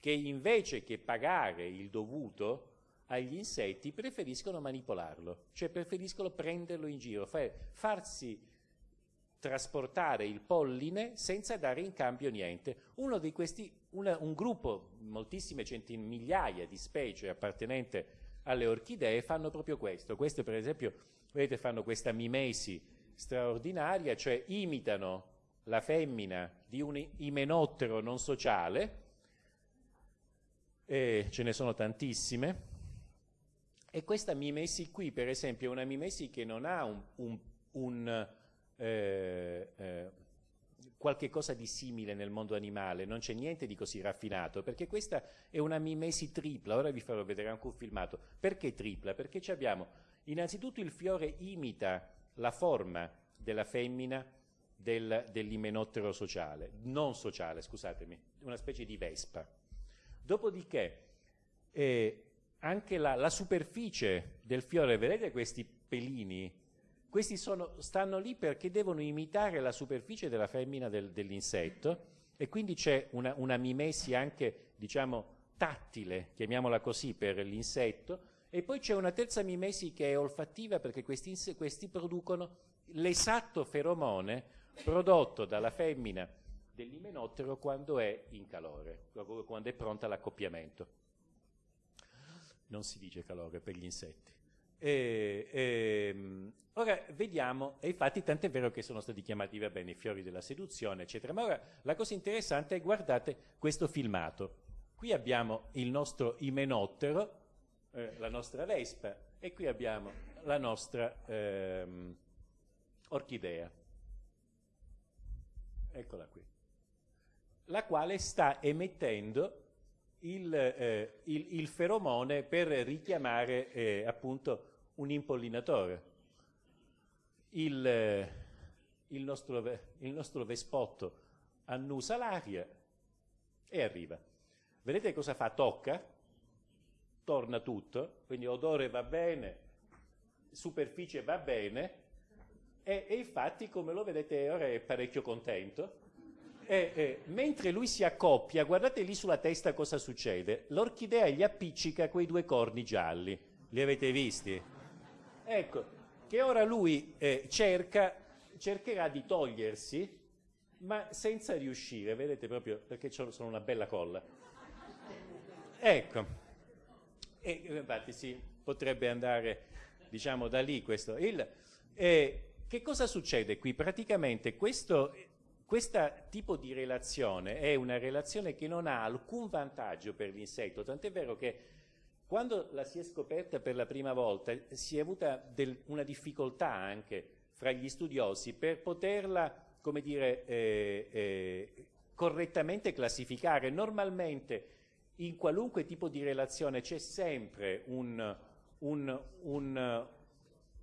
che invece che pagare il dovuto agli insetti preferiscono manipolarlo, cioè preferiscono prenderlo in giro, farsi trasportare il polline senza dare in cambio niente. Uno di questi, una, un gruppo, moltissime centinaia, di specie appartenenti alle orchidee fanno proprio questo. Queste per esempio, vedete, fanno questa mimesi straordinaria, cioè imitano la femmina di un imenottero non sociale, e ce ne sono tantissime, e questa mimesi qui, per esempio, è una mimesi che non ha un, un, un eh, eh, qualche cosa di simile nel mondo animale, non c'è niente di così raffinato, perché questa è una mimesi tripla, ora vi farò vedere anche un filmato. Perché tripla? Perché abbiamo innanzitutto il fiore imita la forma della femmina del, dell'imenottero sociale, non sociale, scusatemi, una specie di vespa. Dopodiché eh, anche la, la, superficie del fiore, vedete questi pelini? Questi sono, stanno lì perché devono imitare la superficie della femmina del, dell'insetto e quindi c'è una, una, mimesi anche, diciamo, tattile, chiamiamola così, per l'insetto, e poi c'è una terza mimesi che è olfattiva perché questi, questi producono l'esatto feromone prodotto dalla femmina dell'imenottero quando è in calore, quando è pronta all'accoppiamento non si dice calore per gli insetti. E, e, ehm, ora vediamo, e infatti tant'è vero che sono stati chiamati va bene i fiori della seduzione, eccetera, ma ora la cosa interessante è guardate questo filmato. Qui abbiamo il nostro imenottero, eh, la nostra vespa, e qui abbiamo la nostra ehm, orchidea. Eccola qui. La quale sta emettendo il, eh, il, il feromone per richiamare eh, appunto un impollinatore. Il, eh, il, nostro, il nostro vespotto annusa l'aria e arriva. Vedete cosa fa? Tocca, torna tutto, quindi odore va bene, superficie va bene e, e infatti come lo vedete ora è parecchio contento eh, eh, mentre lui si accoppia, guardate lì sulla testa cosa succede. L'orchidea gli appiccica quei due corni gialli. Li avete visti? Ecco, che ora lui eh, cerca, cercherà di togliersi, ma senza riuscire, vedete proprio, perché sono una bella colla. Ecco, e infatti sì, potrebbe andare, diciamo, da lì questo. Il, eh, che cosa succede qui? Praticamente questo questo tipo di relazione è una relazione che non ha alcun vantaggio per l'insetto, tant'è vero che quando la si è scoperta per la prima volta si è avuta del, una difficoltà anche fra gli studiosi per poterla, come dire, eh, eh, correttamente classificare. Normalmente in qualunque tipo di relazione c'è sempre un, un, un,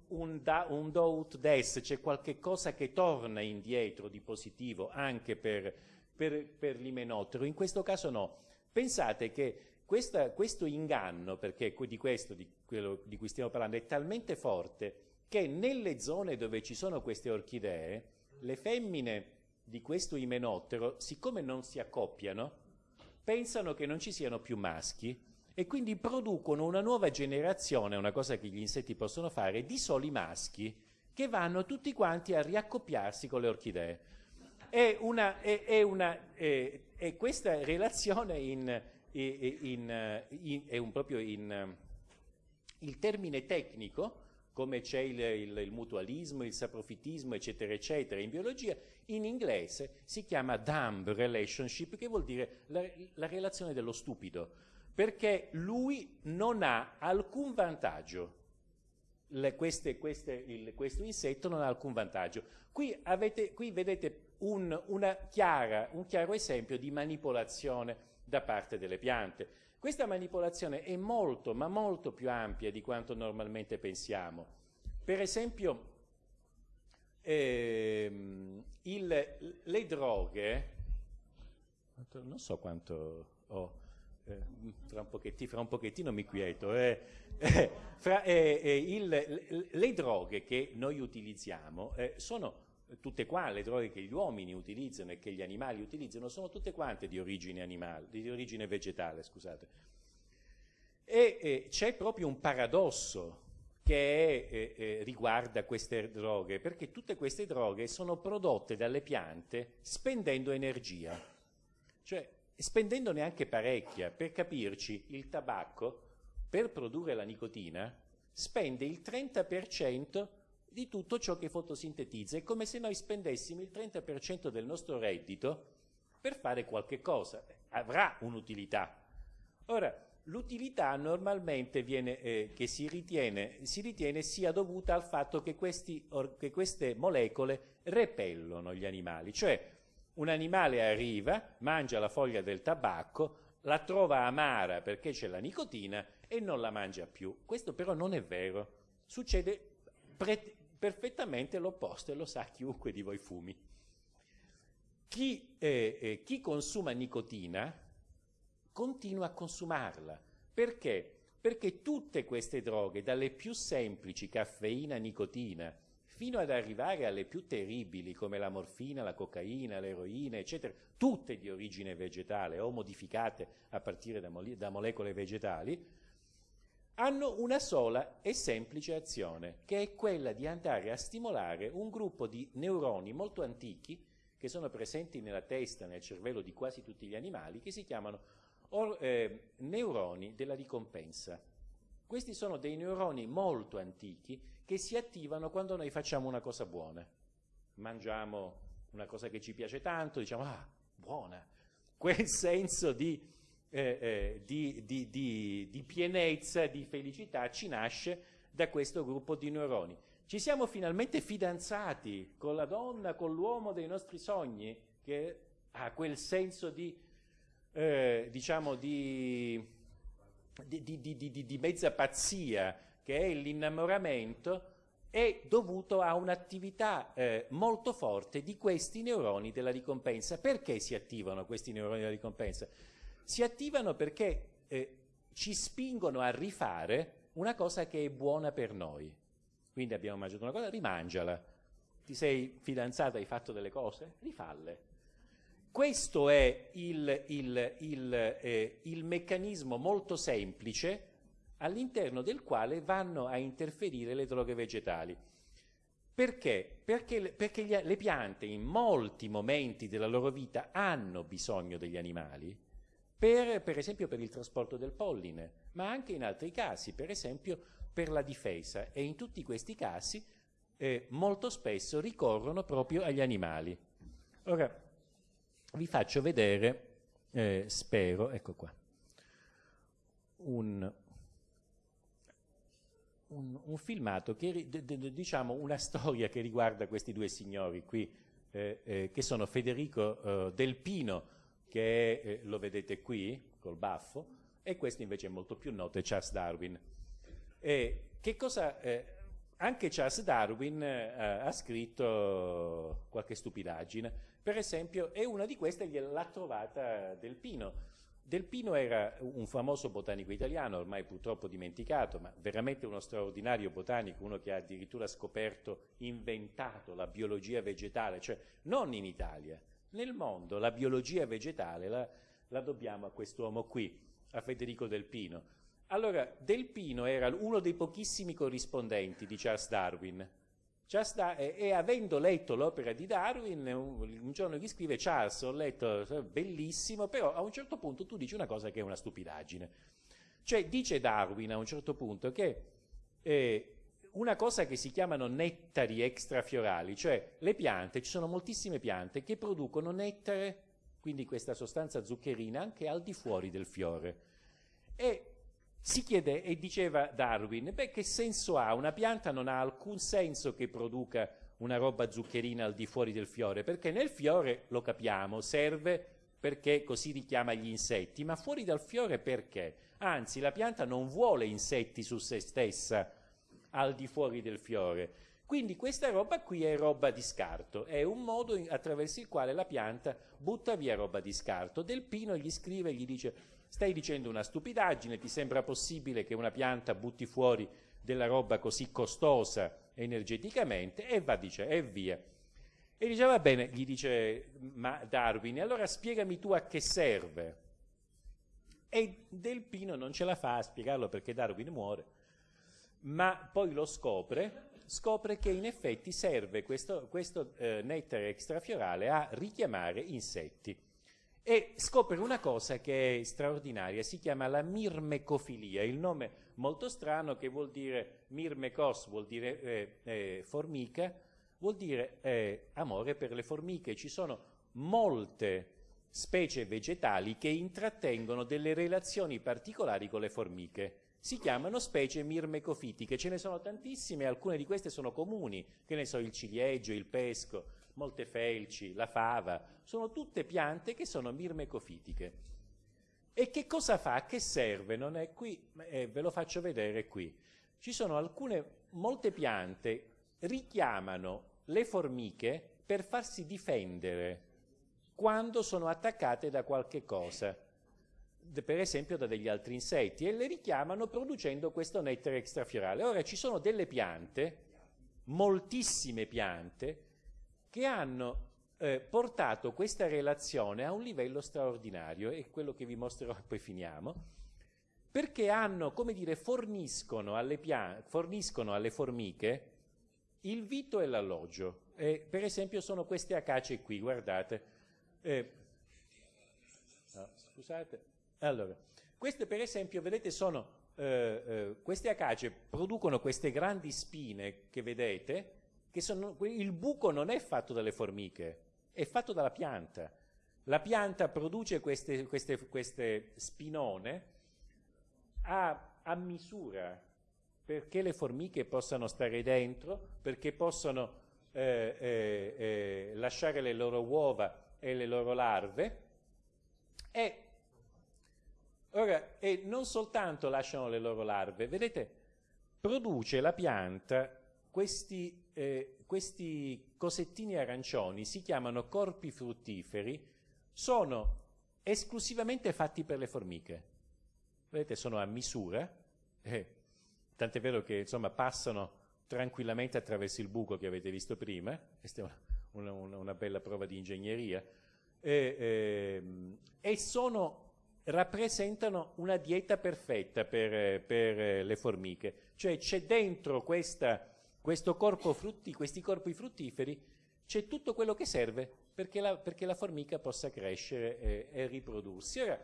un, da, un do des, c'è qualche cosa che torna indietro di positivo anche per, per, per l'imenottero, in questo caso no. Pensate che questa, questo inganno, perché di questo di, quello di cui stiamo parlando, è talmente forte che nelle zone dove ci sono queste orchidee, le femmine di questo imenottero, siccome non si accoppiano, pensano che non ci siano più maschi e quindi producono una nuova generazione, una cosa che gli insetti possono fare, di soli maschi che vanno tutti quanti a riaccoppiarsi con le orchidee. È, questa relazione in, in, in, è un proprio in, il termine tecnico, come c'è il, il, il, mutualismo, il saprofitismo, eccetera, eccetera, in biologia, in inglese si chiama dumb relationship, che vuol dire la, la relazione dello stupido perché lui non ha alcun vantaggio. Le, queste, queste, il, questo insetto non ha alcun vantaggio. Qui, avete, qui vedete un, chiara, un chiaro esempio di manipolazione da parte delle piante. Questa manipolazione è molto, ma molto più ampia di quanto normalmente pensiamo. Per esempio, ehm, il, le droghe, non so quanto ho, eh, fra, un fra, un pochettino mi quieto, eh, eh, [laughs] fra, eh, il, le droghe che noi utilizziamo eh, sono tutte quante, le droghe che gli uomini utilizzano e che gli animali utilizzano sono tutte quante di origine, animale, di origine vegetale, scusate. E c'è proprio un paradosso che è, eh, riguarda queste droghe, perché tutte queste droghe sono prodotte dalle piante spendendo energia. Cioè, spendendo neanche parecchia. Per capirci, il tabacco, per produrre la nicotina, spende il 30% di tutto ciò che fotosintetizza. È come se noi spendessimo il 30% del nostro reddito per fare qualche cosa. Avrà un'utilità. Ora, l'utilità normalmente viene, eh, che si ritiene, si ritiene, sia dovuta al fatto che, questi, or, che queste molecole repellono gli animali, cioè un animale arriva, mangia la foglia del tabacco, la trova amara perché c'è la nicotina e non la mangia più. Questo però non è vero. Succede perfettamente l'opposto e lo sa chiunque di voi fumi. Chi, eh, eh, chi consuma nicotina continua a consumarla. Perché? Perché tutte queste droghe, dalle più semplici, caffeina, nicotina, fino ad arrivare alle più terribili come la morfina, la cocaina, l'eroina, eccetera, tutte di origine vegetale o modificate a partire da, mole da molecole vegetali, hanno una sola e semplice azione, che è quella di andare a stimolare un gruppo di neuroni molto antichi che sono presenti nella testa, nel cervello di quasi tutti gli animali, che si chiamano or, eh, neuroni della ricompensa. Questi sono dei neuroni molto antichi che si attivano quando noi facciamo una cosa buona. Mangiamo una cosa che ci piace tanto, diciamo, ah, buona. [laughs] Quel senso di, eh, eh, di, di, di pienezza, di felicità ci nasce da questo gruppo di neuroni. Ci siamo finalmente fidanzati con la donna, con l'uomo dei nostri sogni, che ha quel senso di, eh, diciamo, di, di mezza pazzia che è l'innamoramento, è dovuto a un'attività eh, molto forte di questi neuroni della ricompensa. Perché si attivano questi neuroni della ricompensa? Si attivano perché eh, ci spingono a rifare una cosa che è buona per noi. Quindi abbiamo mangiato una cosa, rimangiala. Ti sei fidanzata, hai fatto delle cose? Rifalle. Questo è il, il, il, eh, il meccanismo molto semplice all'interno del quale vanno a interferire le droghe vegetali. Perché? Perché, perché gli, le piante in molti momenti della loro vita hanno bisogno degli animali, per, per, esempio per il trasporto del polline, ma anche in altri casi, per esempio per la difesa. E in tutti questi casi eh, molto spesso ricorrono proprio agli animali. Ora vi faccio vedere, eh, spero, ecco qua, un, un, un filmato, che, diciamo una storia che riguarda questi due signori qui, eh, eh, che sono Federico eh, Del Pino, che eh, lo vedete qui, col baffo, e questo invece è molto più noto, è Charles Darwin. che cosa, eh, anche Charles Darwin eh, ha scritto qualche stupidaggine, per esempio, e una di queste l'ha trovata Del Pino. Del Pino era un famoso botanico italiano, ormai purtroppo dimenticato, ma veramente uno straordinario botanico, uno che ha addirittura scoperto, inventato la biologia vegetale, cioè non in Italia, nel mondo la biologia vegetale la, la dobbiamo a quest'uomo qui, a Federico Del Pino. Allora, Del Pino era uno dei pochissimi corrispondenti di Charles Darwin, da, e, e, avendo letto l'opera di Darwin, un, un, giorno gli scrive Charles, ho letto, bellissimo, però a un certo punto tu dici una cosa che è una stupidaggine. Cioè dice Darwin a un certo punto che eh, una cosa che si chiamano nettari extrafiorali, cioè le piante, ci sono moltissime piante che producono nettare, quindi questa sostanza zuccherina, anche al di fuori del fiore. E si chiede, e diceva Darwin, beh che senso ha? Una pianta non ha alcun senso che produca una roba zuccherina al di fuori del fiore, perché nel fiore, lo capiamo, serve perché così richiama gli insetti, ma fuori dal fiore perché? Anzi, la pianta non vuole insetti su se stessa al di fuori del fiore. Quindi questa roba qui è roba di scarto, è un modo attraverso il quale la pianta butta via roba di scarto. Del Pino gli scrive e gli dice Stai dicendo una stupidaggine, ti sembra possibile che una pianta butti fuori della roba così costosa energeticamente e va dice, e via. E dice, va bene, gli dice ma Darwin, allora spiegami tu a che serve. E Del Pino non ce la fa a spiegarlo perché Darwin muore, ma poi lo scopre, scopre che in effetti serve questo, questo eh, nettare extrafiorale a richiamare insetti e scopre una cosa che è straordinaria, si chiama la mirmecofilia, il nome molto strano che vuol dire mirmecos, vuol dire eh, eh, formica, vuol dire eh, amore per le formiche. Ci sono molte specie vegetali che intrattengono delle relazioni particolari con le formiche. Si chiamano specie mirmecofitiche, ce ne sono tantissime, alcune di queste sono comuni, che ne so, il ciliegio, il pesco, molte felci, la fava, sono tutte piante che sono mirmecofitiche. E che cosa fa? Che serve? Non è qui, eh, ve lo faccio vedere qui. Ci sono alcune, molte piante richiamano le formiche per farsi difendere quando sono attaccate da qualche cosa, per esempio da degli altri insetti, e le richiamano producendo questo nettare extrafiorale. Ora ci sono delle piante, moltissime piante, che hanno eh, portato questa relazione a un livello straordinario, è quello che vi mostrerò [laughs] e poi finiamo, perché hanno, come dire, forniscono alle, forniscono alle formiche il vito e l'alloggio. Eh, per esempio sono queste acacie qui, guardate. Eh, no, scusate. Allora, queste per esempio, vedete, sono, eh, eh, queste acacie producono queste grandi spine che vedete, sono, il buco non è fatto dalle formiche, è fatto dalla pianta. La pianta produce queste, queste, queste spinone a, a, misura perché le formiche possano stare dentro, perché possano eh, eh, eh, lasciare le loro uova e le loro larve e, ora, e non soltanto lasciano le loro larve, vedete, produce la pianta questi eh, questi cosettini arancioni si chiamano corpi fruttiferi, sono esclusivamente fatti per le formiche. Vedete, sono a misura, eh, tant'è vero che insomma passano tranquillamente attraverso il buco che avete visto prima, [laughs] questa è una, una, una bella prova di ingegneria, eh, eh, e sono, rappresentano una dieta perfetta per, per le formiche, cioè c'è dentro questa corpo frutti, questi corpi fruttiferi, c'è tutto quello che serve perché la, perché la formica possa crescere e, e riprodursi. Ora,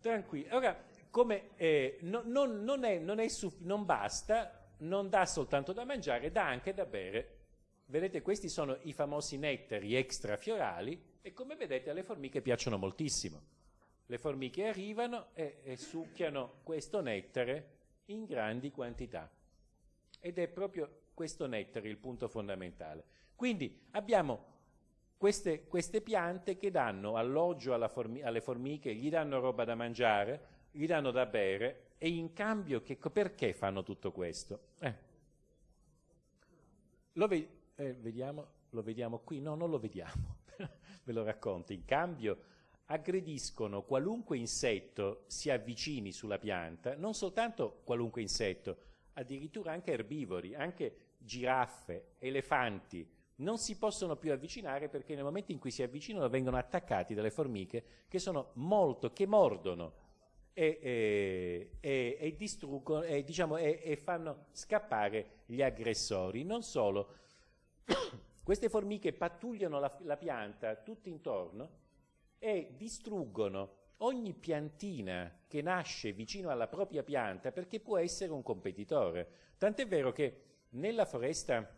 tranquillo. Ora, come, eh, no, non, non, è, non, è non basta, non dà soltanto da mangiare, dà anche da bere. Vedete questi sono i famosi nettari extrafiorali e come vedete alle formiche piacciono moltissimo. Le formiche arrivano e, e succhiano questo nettare in grandi quantità ed è proprio questo nettare il punto fondamentale. Quindi abbiamo queste, queste piante che danno alloggio formi alle formiche, gli danno roba da mangiare, gli danno da bere e in cambio che, perché fanno tutto questo? Eh. Lo, ve eh, vediamo, lo vediamo qui? No, non lo vediamo, [laughs] ve lo racconto. In cambio aggrediscono qualunque insetto si avvicini sulla pianta, non soltanto qualunque insetto, addirittura anche erbivori, anche giraffe, elefanti, non si possono più avvicinare perché nel momento in cui si avvicinano vengono attaccati dalle formiche che sono molto, che mordono e, e, e, e distruggono e, diciamo, e fanno scappare gli aggressori. Non solo, queste formiche pattugliano la, la pianta tutto intorno e distruggono ogni piantina che nasce vicino alla propria pianta perché può essere un competitore. Tant'è vero che nella foresta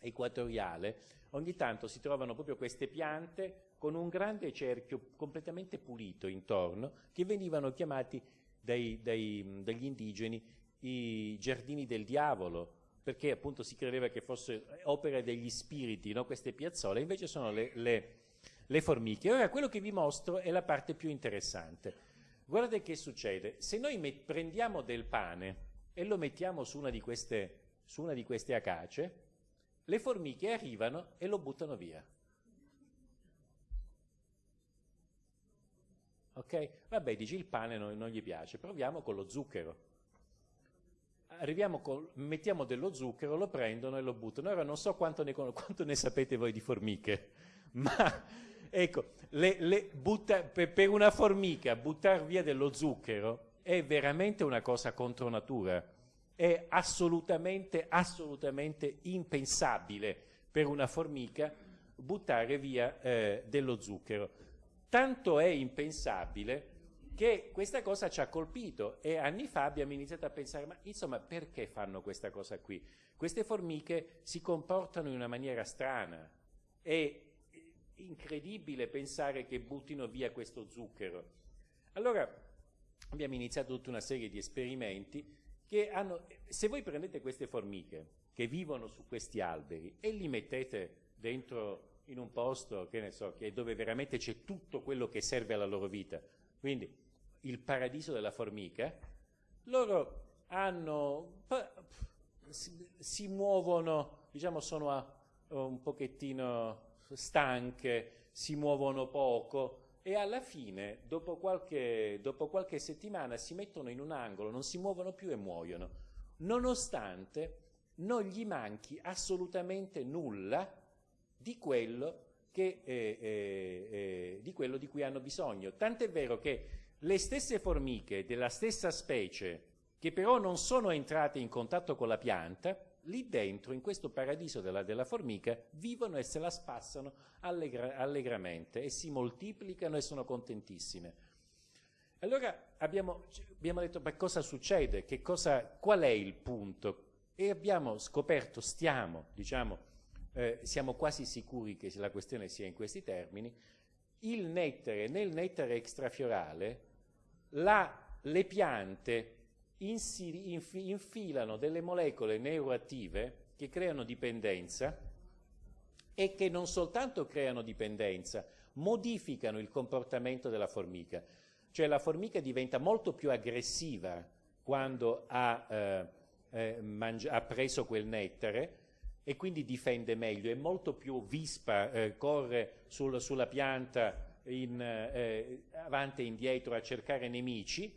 equatoriale ogni tanto si trovano proprio queste piante con un grande cerchio completamente pulito intorno che venivano chiamati dai, dai, dagli indigeni i giardini del diavolo perché appunto si credeva che fosse opera degli spiriti no? queste piazzole invece sono le, le, le formiche ora quello che vi mostro è la parte più interessante guardate che succede se noi prendiamo del pane e lo mettiamo su una di queste, su una di queste acace le formiche arrivano e lo buttano via. Ok? Vabbè, dici il pane non, non gli piace, proviamo con lo zucchero. Arriviamo col, mettiamo dello zucchero, lo prendono e lo buttano. Ora non so quanto ne, quanto ne sapete voi di formiche, [laughs] ma ecco, le, le butta, per, per una formica buttare via dello zucchero è veramente una cosa contro natura è assolutamente, assolutamente impensabile per una formica buttare via eh, dello zucchero. Tanto è impensabile che questa cosa ci ha colpito e anni fa abbiamo iniziato a pensare, ma insomma perché fanno questa cosa qui? Queste formiche si comportano in una maniera strana, è incredibile pensare che buttino via questo zucchero. Allora abbiamo iniziato tutta una serie di esperimenti che hanno, se voi prendete queste formiche che vivono su questi alberi e li mettete dentro in un posto, che ne so, che dove veramente c'è tutto quello che serve alla loro vita, quindi il paradiso della formica, loro hanno, si, muovono, diciamo sono a, un pochettino stanche, si muovono poco, e alla fine, dopo qualche, dopo qualche settimana, si mettono in un angolo, non si muovono più e muoiono, nonostante non gli manchi assolutamente nulla di quello, che, eh, eh, eh, di, quello di cui hanno bisogno. Tant'è vero che le stesse formiche della stessa specie, che però non sono entrate in contatto con la pianta, lì dentro, in questo paradiso della, della formica, vivono e se la spassano allegra, allegramente e si moltiplicano e sono contentissime. Allora abbiamo, abbiamo detto ma cosa succede, cosa, qual è il punto? E abbiamo scoperto, stiamo, diciamo, eh, siamo quasi sicuri che la questione sia in questi termini, il nettare, nel nettare extrafiorale, la, le piante infilano delle molecole neuroattive che creano dipendenza e che non soltanto creano dipendenza, modificano il comportamento della formica. Cioè la formica diventa molto più aggressiva quando ha, eh, eh, ha preso quel nettare e quindi difende meglio, è molto più vispa, eh, corre sul, sulla pianta in, eh, avanti e indietro a cercare nemici.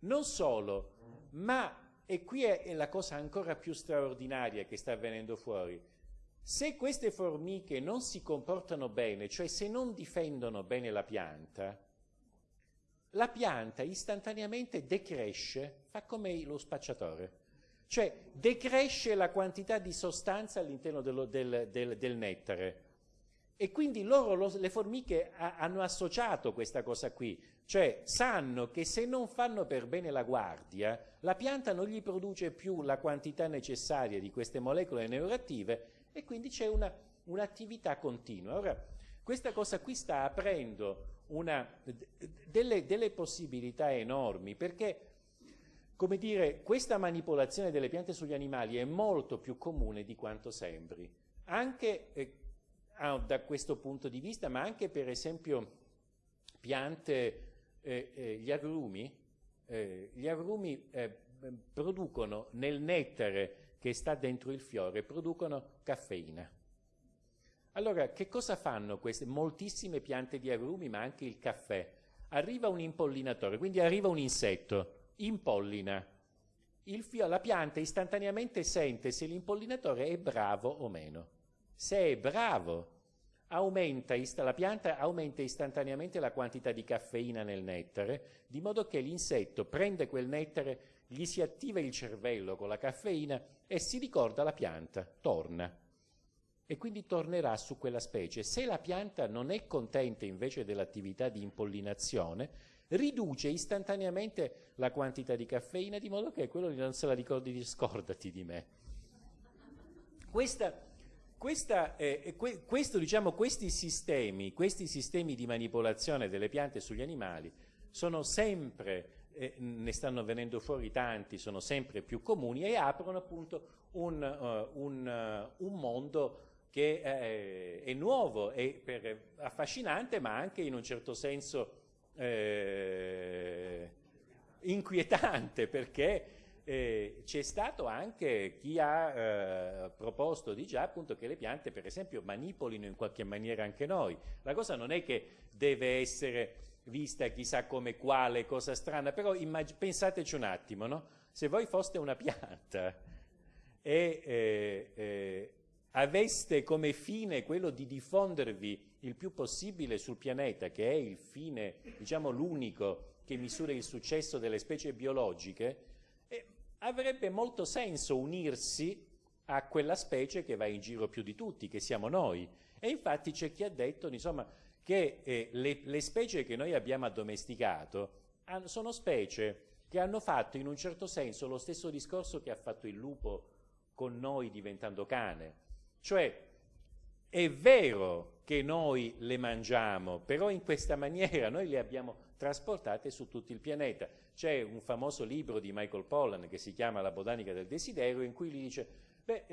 Non solo, ma, e qui è, è la cosa ancora più straordinaria che sta avvenendo fuori, se queste formiche non si comportano bene, cioè se non difendono bene la pianta, la pianta istantaneamente decresce, fa come lo spacciatore, cioè decresce la quantità di sostanza all'interno del, del, del, nettare. E quindi loro, lo, le formiche, a, hanno associato questa cosa qui, cioè sanno che se non fanno per bene la guardia, la pianta non gli produce più la quantità necessaria di queste molecole neuroattive e quindi c'è una, un'attività continua. Ora, questa cosa qui sta aprendo una, delle, delle possibilità enormi perché come dire, questa manipolazione delle piante sugli animali è molto più comune di quanto sembri, anche eh, da questo punto di vista, ma anche per esempio piante, eh, eh, gli agrumi, eh, gli agrumi eh, producono nel nettare che sta dentro il fiore, producono caffeina. Allora, che cosa fanno queste moltissime piante di agrumi, ma anche il caffè? Arriva un impollinatore, quindi arriva un insetto, impollina. La pianta istantaneamente sente se l'impollinatore è bravo o meno. Se è bravo, aumenta, la pianta aumenta istantaneamente la quantità di caffeina nel nettare, di modo che l'insetto prende quel nettare, gli si attiva il cervello con la caffeina e si ricorda la pianta, torna. E quindi tornerà su quella specie. Se la pianta non è contenta invece dell'attività di impollinazione, riduce istantaneamente la quantità di caffeina di modo che quello non se la ricordi di scordati di me. Questa, questa, eh, que, questo, diciamo, questi, sistemi, questi sistemi di manipolazione delle piante sugli animali sono sempre, eh, ne stanno venendo fuori tanti, sono sempre più comuni e aprono appunto un, uh, un, uh, un mondo che eh, è nuovo e per, affascinante ma anche in un certo senso eh, inquietante perché eh, c'è stato anche chi ha eh, proposto di già appunto che le piante per esempio manipolino in qualche maniera anche noi. La cosa non è che deve essere vista chissà come quale cosa strana, però pensateci un attimo, no? se voi foste una pianta e eh, eh, aveste come fine quello di diffondervi il più possibile sul pianeta, che è il fine, diciamo l'unico che misura il successo delle specie biologiche, avrebbe molto senso unirsi a quella specie che va in giro più di tutti, che siamo noi. E infatti c'è chi ha detto insomma, che eh, le, le, specie che noi abbiamo addomesticato hanno, sono specie che hanno fatto in un certo senso lo stesso discorso che ha fatto il lupo con noi diventando cane. Cioè, è vero che noi le mangiamo, però in questa maniera noi le abbiamo trasportate su tutto il pianeta. C'è un famoso libro di Michael Pollan che si chiama La botanica del desiderio, in cui gli dice, beh,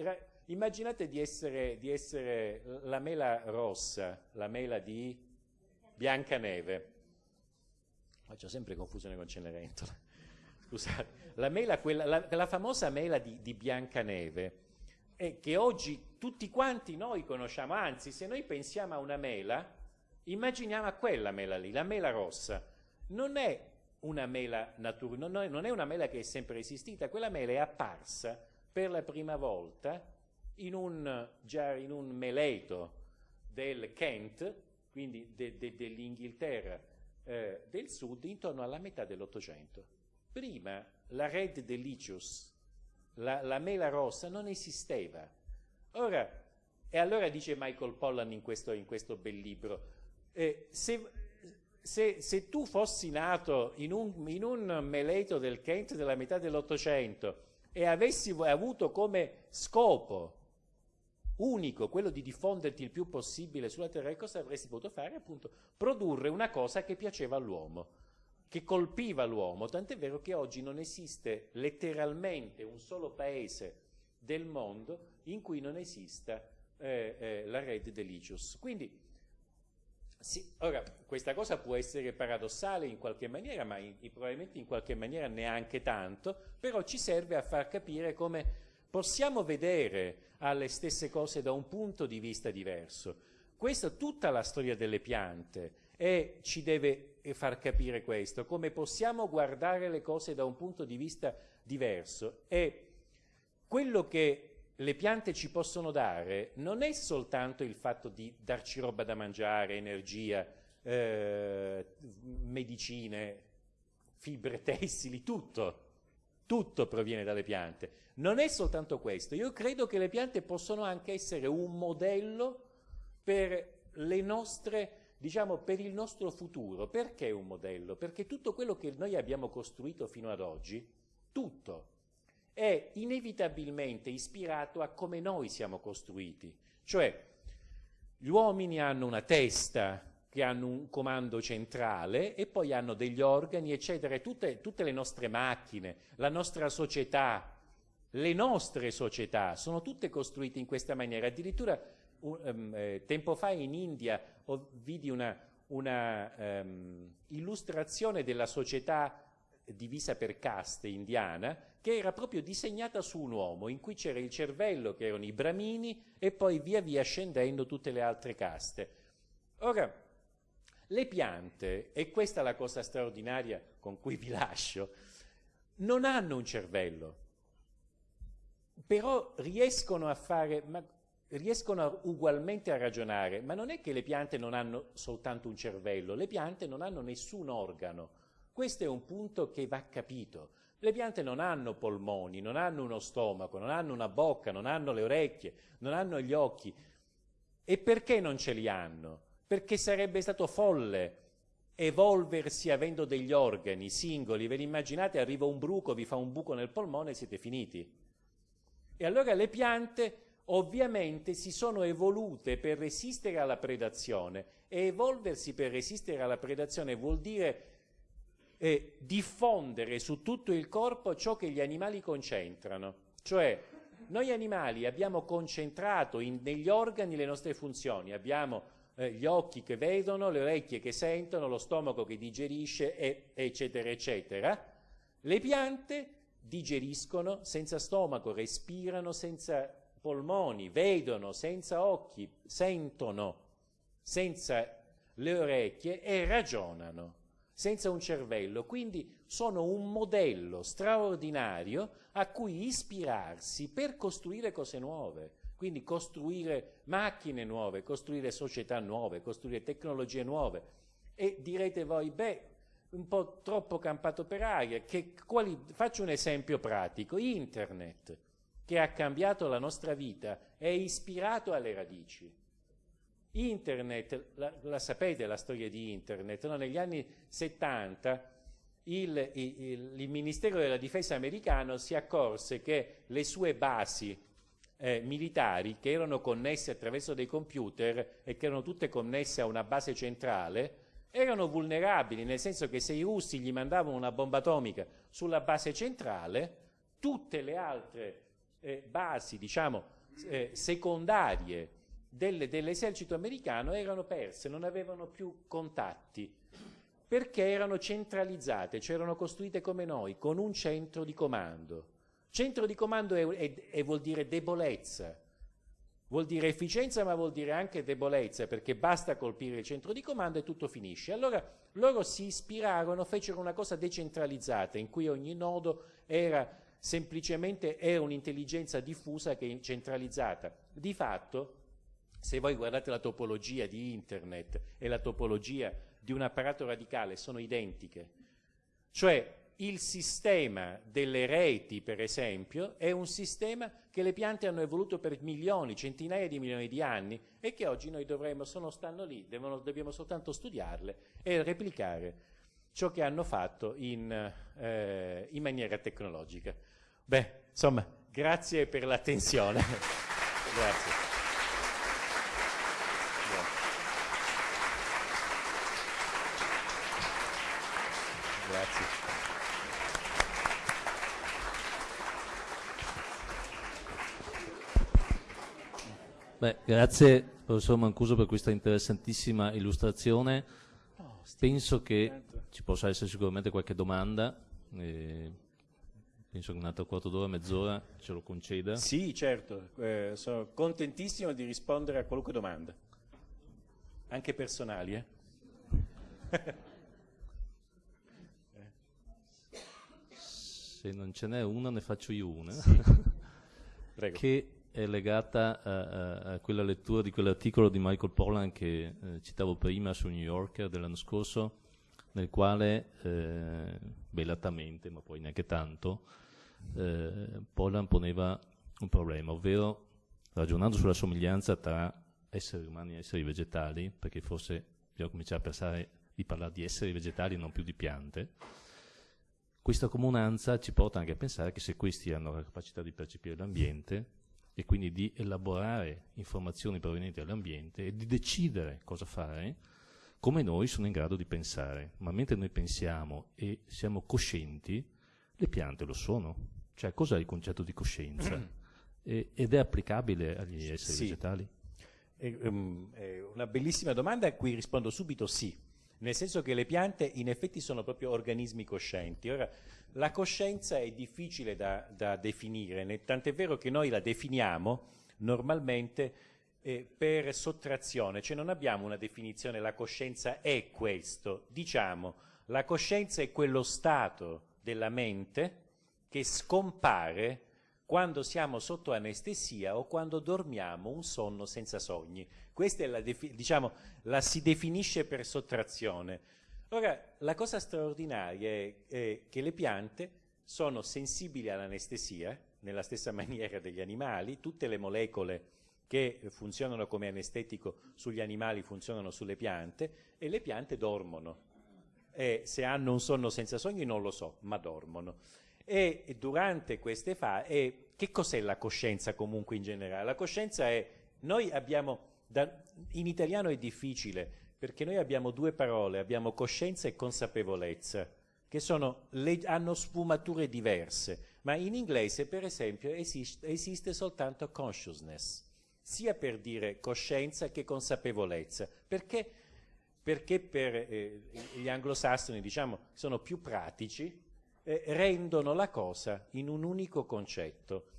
immaginate di essere, di essere la mela rossa, la mela di Biancaneve. Faccio sempre confusione con Cenerentola. [laughs] Scusate, la, mela, quella, la, la famosa mela di, di Biancaneve e che oggi tutti quanti noi conosciamo, anzi se noi pensiamo a una mela, immaginiamo a quella mela lì, la mela rossa. Non è una mela naturale, non è una mela che è sempre esistita, quella mela è apparsa per la prima volta in un, già in un meleto del Kent, quindi de, de, dell'Inghilterra eh, del sud, intorno alla metà dell'Ottocento. Prima la Red Delicious, la, la mela rossa non esisteva. Ora, e allora dice Michael Pollan in questo, in questo bel libro, eh, se, se, se, tu fossi nato in un, in un meleto del Kent della metà dell'Ottocento e avessi avuto come scopo unico quello di diffonderti il più possibile sulla Terra, cosa avresti potuto fare? Appunto, produrre una cosa che piaceva all'uomo che colpiva l'uomo, tant'è vero che oggi non esiste letteralmente un solo paese del mondo in cui non esista eh, eh, la Red Delicious. Quindi, sì, ora, questa cosa può essere paradossale in qualche maniera, ma in, probabilmente in qualche maniera neanche tanto, però ci serve a far capire come possiamo vedere alle stesse cose da un punto di vista diverso. Questa tutta la storia delle piante e ci deve far capire questo, come possiamo guardare le cose da un punto di vista diverso e quello che le piante ci possono dare non è soltanto il fatto di darci roba da mangiare, energia, eh, medicine, fibre [laughs] tessili, tutto, tutto proviene dalle piante. Non è soltanto questo, io credo che le piante possono anche essere un modello per le nostre diciamo, per il nostro futuro. Perché un modello? Perché tutto quello che noi abbiamo costruito fino ad oggi, tutto, è inevitabilmente ispirato a come noi siamo costruiti. Cioè, gli uomini hanno una testa, che hanno un comando centrale e poi hanno degli organi, eccetera. Tutte, tutte le nostre macchine, la nostra società, le nostre società sono tutte costruite in questa maniera. Addirittura um, eh, tempo fa in India vidi una, una um, illustrazione della società divisa per caste indiana che era proprio disegnata su un uomo in cui c'era il cervello che erano i bramini e poi via via scendendo tutte le altre caste. Ora, le piante, e questa è la cosa straordinaria con cui vi lascio, non hanno un cervello, però riescono a fare, ma, riescono ugualmente a ragionare, ma non è che le piante non hanno soltanto un cervello, le piante non hanno nessun organo. Questo è un punto che va capito. Le piante non hanno polmoni, non hanno uno stomaco, non hanno una bocca, non hanno le orecchie, non hanno gli occhi. E perché non ce li hanno? perché sarebbe stato folle evolversi avendo degli organi singoli. Ve li immaginate? Arriva un bruco, vi fa un buco nel polmone e siete finiti. E allora le piante ovviamente si sono evolute per resistere alla predazione e evolversi per resistere alla predazione vuol dire eh, diffondere su tutto il corpo ciò che gli animali concentrano. Cioè, noi animali abbiamo concentrato in, negli organi le nostre funzioni, abbiamo eh, gli occhi che vedono, le orecchie che sentono, lo stomaco che digerisce, e, eccetera, eccetera. Le piante digeriscono senza stomaco, respirano senza polmoni, vedono senza occhi, sentono senza le orecchie e ragionano senza un cervello. Quindi sono un modello straordinario a cui ispirarsi per costruire cose nuove. Quindi costruire macchine nuove, costruire società nuove, costruire tecnologie nuove. E direte voi, beh, un po' troppo campato per aria. Quali, faccio un esempio pratico. Internet, che ha cambiato la nostra vita, è ispirato alle radici. Internet, la, la sapete la storia di Internet? No? Negli anni 70 il, il, il Ministero della Difesa americano si accorse che le sue basi eh, militari che erano connesse attraverso dei computer e che erano tutte connesse a una base centrale, erano vulnerabili, nel senso che se i russi gli mandavano una bomba atomica sulla base centrale, tutte le altre eh, basi, diciamo, eh, secondarie delle, dell'esercito americano erano perse, non avevano più contatti, perché erano centralizzate, cioè erano costruite come noi, con un centro di comando. Centro di comando è, è, è, vuol dire debolezza, vuol dire efficienza ma vuol dire anche debolezza perché basta colpire il centro di comando e tutto finisce. Allora loro si ispirarono, fecero una cosa decentralizzata in cui ogni nodo era semplicemente era un'intelligenza diffusa che è centralizzata. Di fatto, se voi guardate la topologia di internet e la topologia di un apparato radicale sono identiche. Cioè il sistema delle reti, per esempio, è un sistema che le piante hanno evoluto per milioni, centinaia di milioni di anni e che oggi noi dovremmo, sono, stanno lì, devono, dobbiamo soltanto studiarle e replicare ciò che hanno fatto in, eh, in maniera tecnologica. Beh, insomma, grazie per l'attenzione. [laughs] grazie. Beh, grazie professor Mancuso per questa interessantissima illustrazione. Penso che ci possa essere sicuramente qualche domanda. Eh, penso che un altro quarto d'ora, mezz'ora ce lo conceda. Sì, certo. Eh, sono contentissimo di rispondere a qualunque domanda, anche personali. Eh? [laughs] Se non ce n'è una, ne faccio io una. Sì. [laughs] Prego. che è legata a, a, a, quella lettura di quell'articolo di Michael Pollan che eh, citavo prima su New Yorker dell'anno scorso, nel quale, eh, belatamente, ma poi neanche tanto, eh, Pollan poneva un problema, ovvero ragionando sulla somiglianza tra esseri umani e esseri vegetali, perché forse bisogna cominciare a pensare di parlare di esseri vegetali e non più di piante, questa comunanza ci porta anche a pensare che se questi hanno la capacità di percepire l'ambiente e quindi di elaborare informazioni provenienti dall'ambiente e di decidere cosa fare, come noi sono in grado di pensare. Ma mentre noi pensiamo e siamo coscienti, le piante lo sono. Cioè, cos'è il concetto di coscienza? e, ed è applicabile agli esseri sì. vegetali? È, um, è una bellissima domanda a cui rispondo subito sì nel senso che le piante in effetti sono proprio organismi coscienti. Ora, la coscienza è difficile da, da definire, tant'è vero che noi la definiamo normalmente eh, per sottrazione, cioè non abbiamo una definizione, la coscienza è questo, diciamo, la coscienza è quello stato della mente che scompare quando siamo sotto anestesia o quando dormiamo un sonno senza sogni. Questa è la, diciamo, la si definisce per sottrazione. Ora, la cosa straordinaria è, è che le piante sono sensibili all'anestesia, nella stessa [laughs] maniera degli animali, tutte le molecole che funzionano come anestetico sugli animali funzionano sulle piante e le piante dormono. E se hanno un sonno senza sogni non lo so, ma dormono. E durante queste fasi, che cos'è la coscienza comunque in generale? La coscienza è, noi abbiamo, da, in italiano è difficile, perché noi abbiamo due parole, abbiamo coscienza e consapevolezza, che le, hanno sfumature diverse, ma in inglese per esempio esiste, esiste soltanto consciousness, sia per dire coscienza che consapevolezza, perché, perché per eh, gli anglosassoni diciamo, sono più pratici, eh, rendono la cosa in un unico concetto.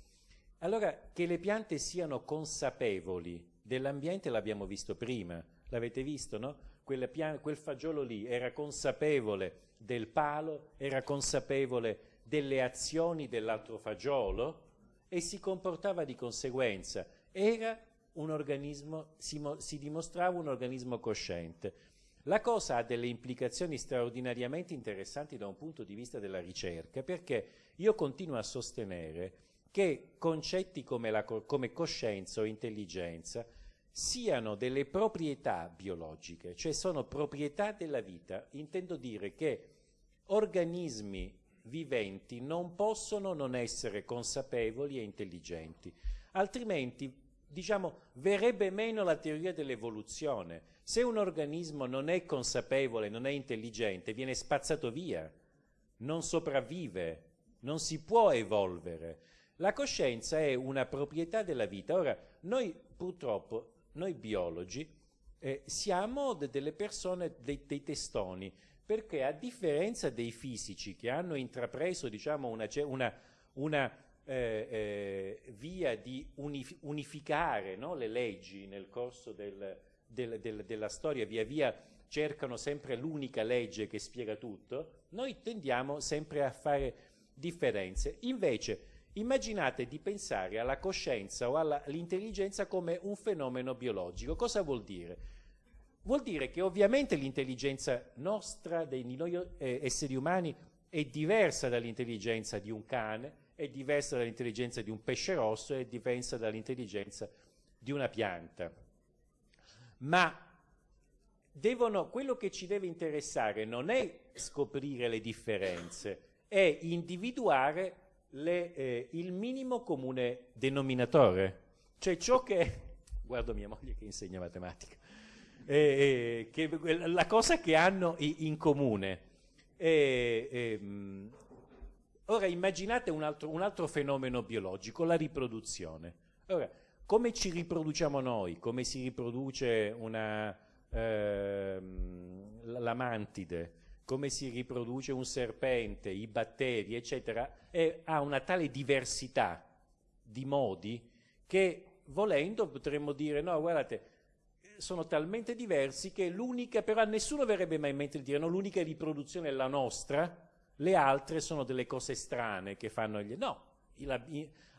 Allora, che le piante siano consapevoli dell'ambiente l'abbiamo visto prima, l'avete visto, no? Pian- quel fagiolo lì era consapevole del palo, era consapevole delle azioni dell'altro fagiolo e si comportava di conseguenza. Era un organismo, si, si dimostrava un organismo cosciente. La cosa ha delle implicazioni straordinariamente interessanti da un punto di vista della ricerca, perché io continuo a sostenere che concetti come, la, come coscienza o intelligenza siano delle proprietà biologiche, cioè sono proprietà della vita. Intendo dire che organismi viventi non possono non essere consapevoli e intelligenti, altrimenti diciamo, verrebbe meno la teoria dell'evoluzione. Se un organismo non è consapevole, non è intelligente, viene spazzato via, non sopravvive, non si può evolvere. La coscienza è una proprietà della vita. Ora, noi purtroppo, noi biologi, eh, siamo de delle persone, dei, dei, testoni, perché a differenza dei fisici che hanno intrapreso diciamo, una, una, una eh, eh, via di unif unificare no, le leggi nel corso del, del, del, della storia, via via cercano sempre l'unica legge che spiega tutto, noi tendiamo sempre a fare differenze. Invece, immaginate di pensare alla coscienza o all'intelligenza come un fenomeno biologico. Cosa vuol dire? Vuol dire che ovviamente l'intelligenza nostra, di noi eh, esseri umani, è diversa dall'intelligenza di un cane, è diversa dall'intelligenza di un pesce rosso, è diversa dall'intelligenza di una pianta. Ma devono, quello che ci deve interessare non è scoprire le differenze, è individuare le, eh, il minimo comune denominatore, cioè ciò che, [laughs] guardo mia moglie che insegna matematica, eh, che, la cosa che hanno in comune. Ehm, Ora immaginate un altro, un altro fenomeno biologico, la riproduzione. Ora, come ci riproduciamo noi? Come si riproduce una, eh, la mantide? Come si riproduce un serpente, i batteri, eccetera? E ha una tale diversità di modi che volendo potremmo dire no, guardate, sono talmente diversi che l'unica, però a nessuno verrebbe mai in mente di dire no, l'unica riproduzione è la nostra, le altre sono delle cose strane che fanno gli... No,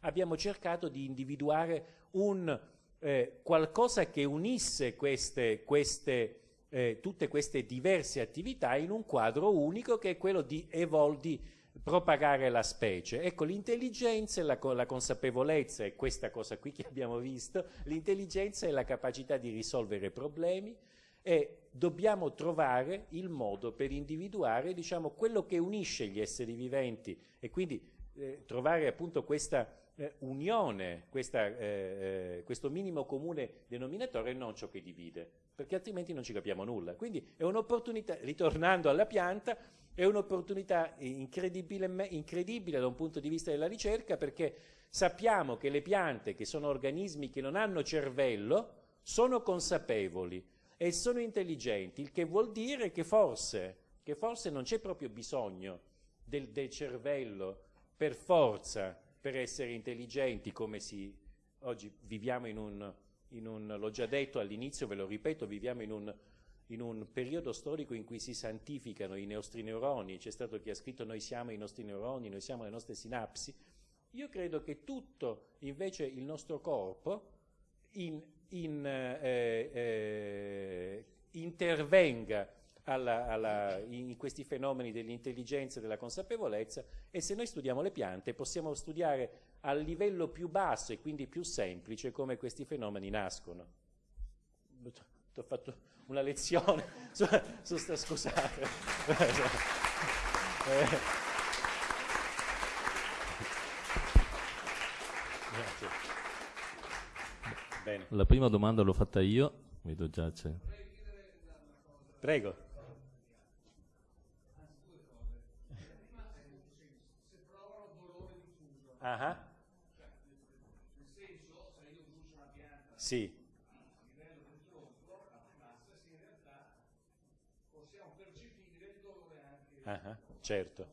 abbiamo cercato di individuare un, eh, qualcosa che unisse queste, queste, eh, tutte queste diverse attività in un quadro unico che è quello di, evol- di propagare la specie. Ecco, l'intelligenza e la, la consapevolezza è questa cosa qui che abbiamo visto, l'intelligenza è la capacità di risolvere problemi, e dobbiamo trovare il modo per individuare diciamo, quello che unisce gli esseri viventi e quindi eh, trovare appunto questa eh, unione, questa, eh, eh, questo minimo comune denominatore e non ciò che divide, perché altrimenti non ci capiamo nulla. Quindi è un'opportunità, ritornando alla pianta, è un'opportunità incredibile, incredibile da un punto di vista della ricerca perché sappiamo che le piante, che sono organismi che non hanno cervello, sono consapevoli e sono intelligenti, il che vuol dire che forse, che forse non c'è proprio bisogno del, del cervello per forza per essere intelligenti come si oggi viviamo in un, in un l'ho già detto all'inizio, ve lo ripeto, viviamo in un, in un periodo storico in cui si santificano i nostri neuroni, c'è stato chi ha scritto noi siamo i nostri neuroni, noi siamo le nostre sinapsi, io credo che tutto invece il nostro corpo in, in, eh, eh, intervenga alla, alla, in questi fenomeni dell'intelligenza e della consapevolezza e se noi studiamo le piante possiamo studiare a livello più basso e quindi più semplice come questi fenomeni nascono. Ti ho fatto una lezione [laughs] su, su sta, scusate. [laughs] Bene. La prima domanda l'ho fatta io, vedo già c'è. Prego. Ah. Nel senso, se io brucio una pianta sì. a livello dell'oslo, la massa, sì, in realtà possiamo percepire il dolore anche. Ah, certo.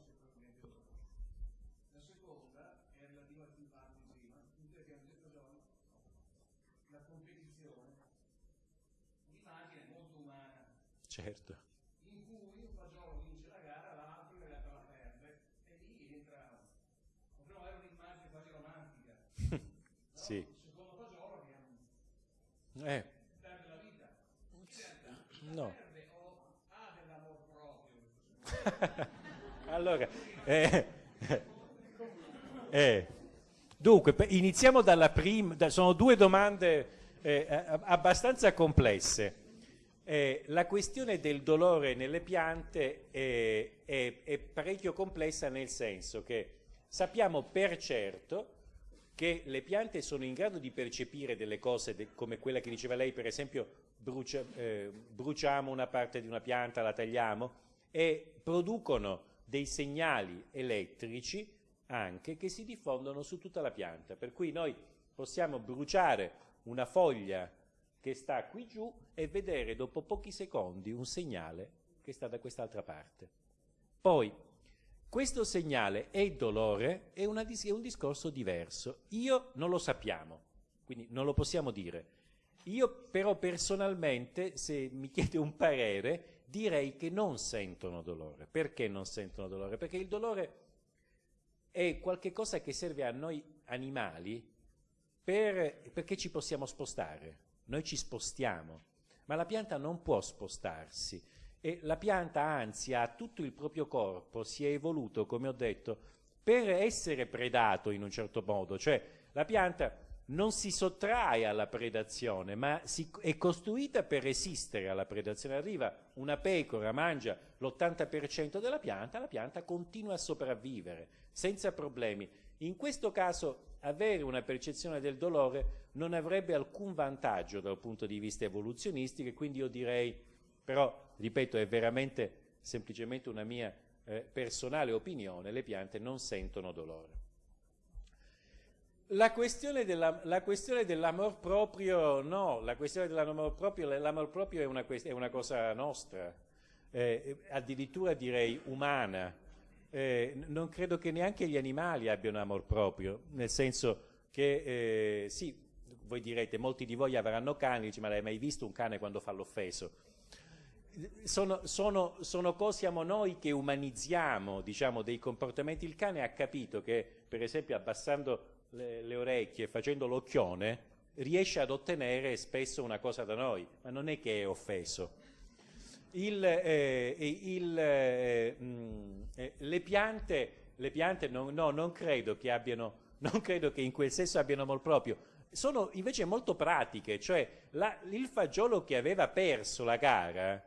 La seconda è relativa al più parli prima, abbiamo detto già la competizione, l'immagine è molto umana. Certo. Sì. Eh. No. [laughs] allora, eh, eh. dunque, iniziamo dalla prima, da, sono due domande eh, abbastanza complesse. Eh, la questione del dolore nelle piante è, è, è parecchio complessa nel senso che sappiamo per certo che le piante sono in grado di percepire delle cose de come quella che diceva lei, per esempio brucia, eh, bruciamo una parte di una pianta, la tagliamo e producono dei segnali elettrici anche che si diffondono su tutta la pianta, per cui noi possiamo bruciare una foglia che sta qui giù e vedere dopo pochi secondi un segnale che sta da quest'altra parte. Poi questo segnale è dolore, è, una, è un discorso diverso. Io non lo sappiamo, quindi non lo possiamo dire. Io però personalmente, se mi chiede un parere, direi che non sentono dolore. Perché non sentono dolore? Perché il dolore è qualcosa che serve a noi animali per, perché ci possiamo spostare. Noi ci spostiamo, ma la pianta non può spostarsi e la pianta anzi ha tutto il proprio corpo, si è evoluto, come ho detto, per essere predato in un certo modo, cioè la pianta non si sottrae alla predazione, ma si, è costruita per resistere alla predazione. Arriva una pecora, mangia l'80% della pianta, la pianta continua a sopravvivere senza problemi. In questo caso avere una percezione del dolore non avrebbe alcun vantaggio dal punto di vista evoluzionistico e quindi io direi, però ripeto, è veramente semplicemente una mia eh, personale opinione, le piante non sentono dolore. La questione, dell'amor proprio, no, la questione dell'amor proprio, l'amor proprio è una, è una, cosa nostra, eh, addirittura direi umana. Eh, non credo che neanche gli animali abbiano amor proprio, nel senso che, eh, sì, voi direte, molti di voi avranno cani, dice, ma l'hai mai visto un cane quando fa l'offeso? Sono, sono, sono cose, siamo noi che umanizziamo diciamo, dei comportamenti. Il cane ha capito che, per esempio, abbassando le, le orecchie facendo l'occhione, riesce ad ottenere spesso una cosa da noi, ma non è che è offeso. Il, eh, il, eh, mh, mm, eh, le piante, le piante non, no, non, credo che abbiano, non credo che in quel senso abbiano amor proprio, sono invece molto pratiche, cioè la, il fagiolo che aveva perso la gara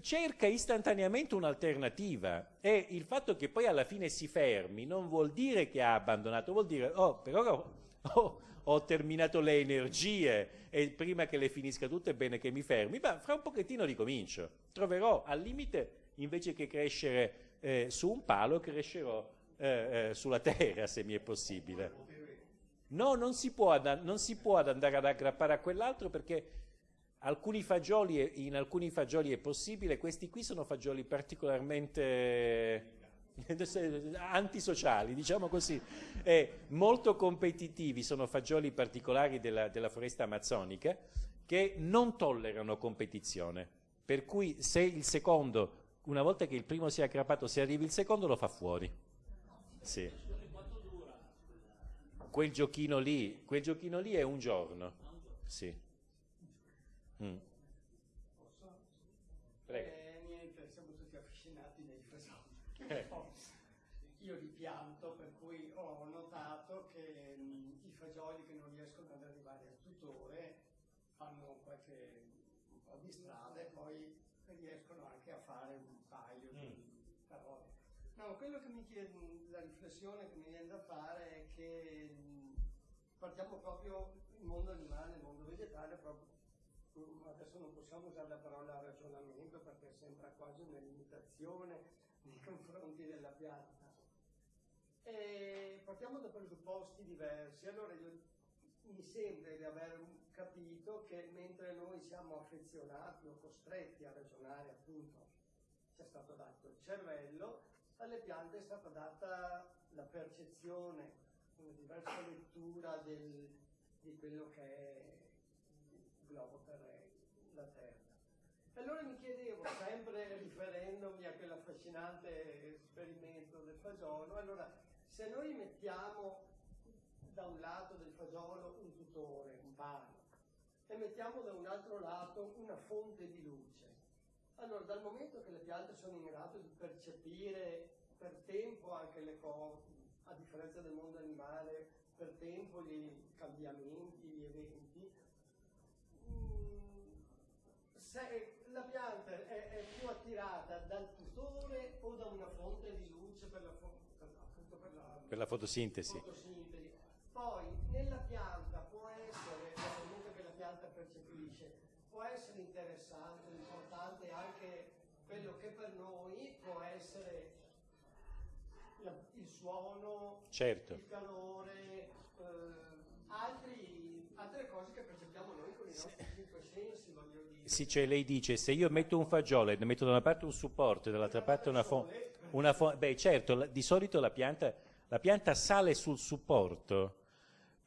cerca istantaneamente un'alternativa e il fatto che poi alla fine si fermi non vuol dire che ha abbandonato, vuol dire oh, però ho, [laughs] ho, ho terminato le energie e prima che le finisca tutte è bene che mi fermi, ma fra un pochettino ricomincio, troverò al limite invece che crescere eh, su un palo crescerò eh, eh, sulla terra se mi è possibile. No, non si può, non si può andare ad aggrappare a quell'altro perché alcuni fagioli, in alcuni fagioli è possibile, questi qui sono fagioli particolarmente [laughs] antisociali, diciamo così, e molto competitivi, sono fagioli particolari della, della foresta amazzonica che non tollerano competizione, per cui se il secondo, una volta che il primo si è aggrappato, se arrivi il secondo lo fa fuori. Sì. Quel giochino lì, quel giochino lì è un giorno. Sì. Mm. Prego. Eh, niente, siamo tutti affascinati dai fasoli. Eh. Io li pianto, per cui ho notato che mh, mm, i fagioli che non riescono ad arrivare al tutore fanno qualche un po' di strada e poi riescono anche a fare un paio mm. di parole. No, quello che mi chiede, la riflessione che mi viene da fare è che mh, partiamo proprio il mondo animale, il mondo vegetale, proprio adesso non possiamo usare la parola ragionamento perché sembra quasi una limitazione nei [laughs] confronti della pianta. E partiamo da presupposti diversi. Allora io, mi sembra di aver capito che mentre noi siamo affezionati o costretti a ragionare, appunto, ci è stato dato il cervello, alle piante è stata data la percezione, una diversa lettura del, di quello che è globo terrestre, la Terra. Allora mi chiedevo, sempre riferendomi a quell'affascinante esperimento del fagiolo, allora se noi mettiamo da un lato del fagiolo un tutore, un palo, e mettiamo da un altro lato una fonte di luce, allora dal momento che le piante sono in grado di percepire per tempo anche le cose, a differenza del mondo animale, per tempo i cambiamenti, se la pianta è, è, più attirata dal tutore o da una fonte di luce per la, per, per la, per la fotosintesi. fotosintesi. Poi nella pianta può essere, momento che la pianta percepisce, può essere interessante, importante anche quello che per noi può essere la, il suono, certo. il calore, eh, altri, altre cose che percepiamo noi con i nostri cinque sensi, voglio dire. Sì, cioè lei dice, se io metto un fagiolo e metto da una parte un supporto e dall'altra parte una fonte, una beh certo, di solito la pianta, la pianta sale sul supporto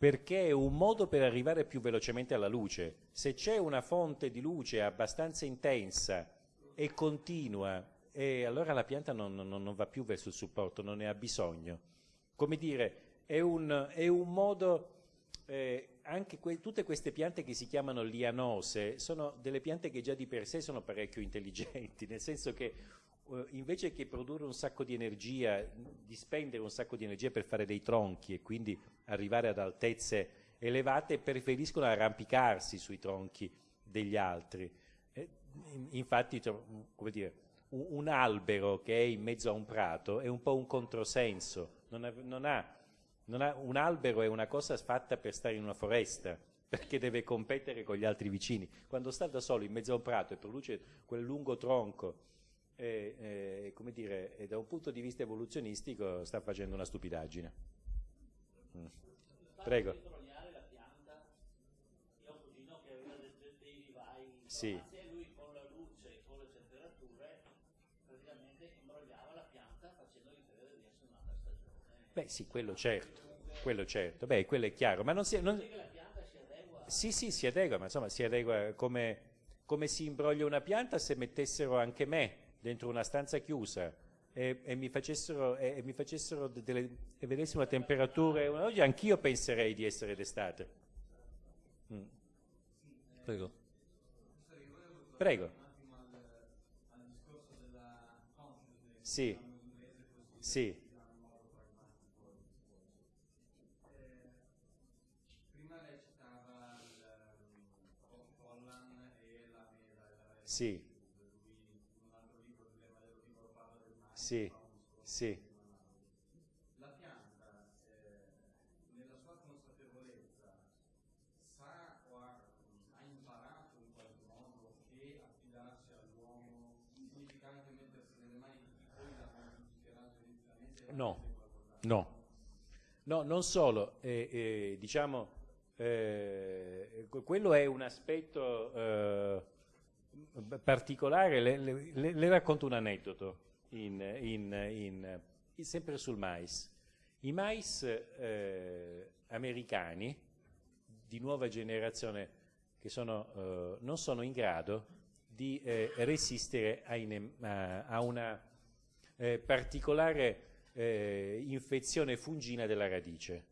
perché è un modo per arrivare più velocemente alla luce. Se c'è una fonte di luce abbastanza intensa e continua, e allora la pianta non, non, non, va più verso il supporto, non ne ha bisogno. Come dire, è un, è un modo eh, anche que tutte queste piante che si chiamano lianose sono delle piante che già di per sé sono parecchio intelligenti, [laughs] nel senso che eh, invece che produrre un sacco di energia, di spendere un sacco di energia per fare dei tronchi e quindi arrivare ad altezze elevate, preferiscono arrampicarsi sui tronchi degli altri. Eh, infatti, come dire, un, un, albero che è in mezzo a un prato è un po' un controsenso, non non ha ha, un albero è una cosa fatta per stare in una foresta, perché deve competere con gli altri vicini. Quando sta da solo in mezzo a un prato e produce quel lungo tronco, eh, come dire, da un punto di vista evoluzionistico sta facendo una stupidaggine. Mm. Prego. Sì. e. Beh sì, quello certo quello certo, beh, quello è chiaro, ma non si... Non... Sì, sì, si adegua, ma insomma si adegua come, come si imbroglia una pianta se mettessero anche me dentro una stanza chiusa e, e mi facessero, e, e mi facessero delle, e vedessimo la temperatura, oggi anch'io penserei di essere d'estate. Mm. Prego. Prego. Sì, sì. La modificherà geneticamente? No, no. No, non solo, eh, eh, diciamo, eh, quello è un aspetto eh, particolare, le, le, le, racconto un aneddoto in, in, in, sempre sul mais. I mais eh, americani di nuova generazione che sono, eh, non sono in grado di resistere a, a, a una particolare eh, infezione fungina della radice.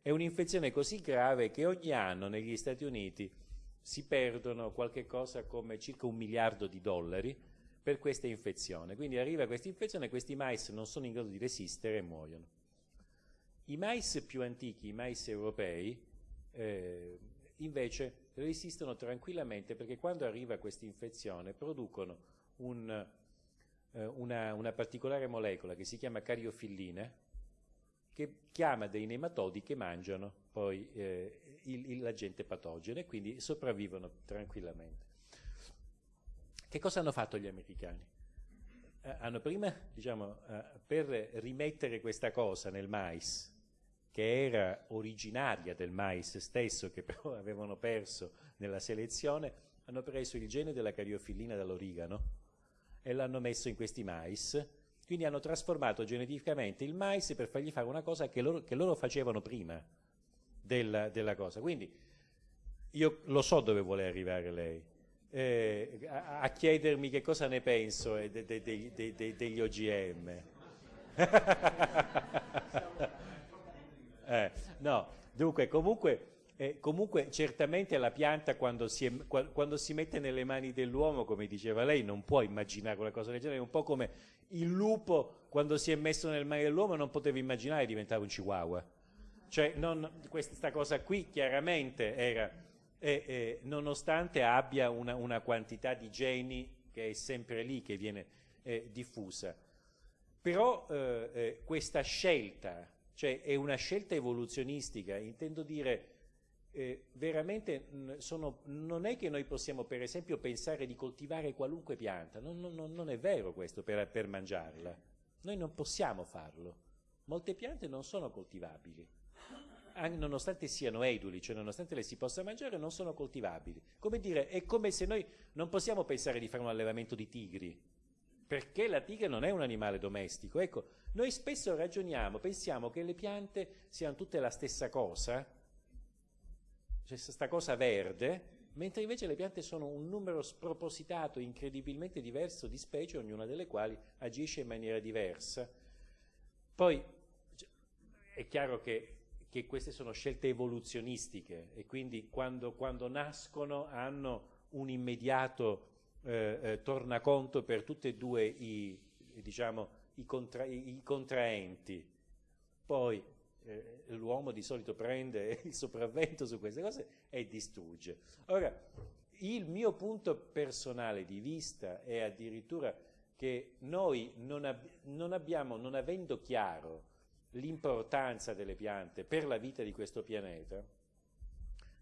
È un'infezione così grave che ogni anno negli Stati Uniti si perdono qualche cosa come circa un miliardo di dollari per questa infezione. Quindi arriva questa infezione e questi mais non sono in grado di resistere e muoiono. I mais più antichi, i mais europei, eh, invece resistono tranquillamente perché quando arriva questa infezione producono un eh, una, una, particolare molecola che si chiama cariofilline che chiama dei nematodi che mangiano poi eh, l'agente patogeno e quindi sopravvivono tranquillamente. Che cosa hanno fatto gli americani? Eh, hanno prima, diciamo, eh, per rimettere questa cosa nel mais, che era originaria del mais stesso, che [laughs] però avevano perso nella selezione, hanno preso il gene della cariofillina dall'origano, e l'hanno messo in questi mais. Quindi hanno trasformato geneticamente il mais per fargli fare una cosa che loro, che loro facevano prima della, della, cosa. Quindi io lo so dove vuole arrivare lei. Eh, a, a, chiedermi che cosa ne penso eh, de, de, de, degli OGM. [laughs] eh, no, dunque comunque eh, comunque certamente la pianta quando si, è, quando si, mette nelle mani dell'uomo, come diceva lei, non può immaginare una cosa del genere, un po' come il lupo quando si è messo nelle mani dell'uomo non poteva immaginare diventare un chihuahua. Cioè non, questa cosa qui chiaramente era, eh, eh, nonostante abbia una, una, quantità di geni che è sempre lì, che viene eh, diffusa, però eh, eh, questa scelta, cioè è una scelta evoluzionistica, intendo dire eh, veramente sono, non è che noi possiamo per esempio pensare di coltivare qualunque pianta, non, non, non è vero questo per, per, mangiarla, noi non possiamo farlo, molte piante non sono coltivabili, nonostante siano eduli, cioè nonostante le si possa mangiare, non sono coltivabili. Come dire, è come se noi non possiamo pensare di fare un allevamento di tigri, perché la tigre non è un animale domestico. Ecco, noi spesso ragioniamo, pensiamo che le piante siano tutte la stessa cosa, c'è questa cosa verde, mentre invece le piante sono un numero spropositato, incredibilmente diverso di specie, ognuna delle quali agisce in maniera diversa. Poi è chiaro che, che queste sono scelte evoluzionistiche e quindi quando, quando nascono hanno un immediato eh, eh, tornaconto per tutti e due i, diciamo, i, contra, i contraenti. Poi eh, l'uomo di solito prende [laughs] il sopravvento su queste cose e distrugge. Ora, il mio punto personale di vista è addirittura che noi non, ab non abbiamo, non avendo chiaro l'importanza delle piante per la vita di questo pianeta,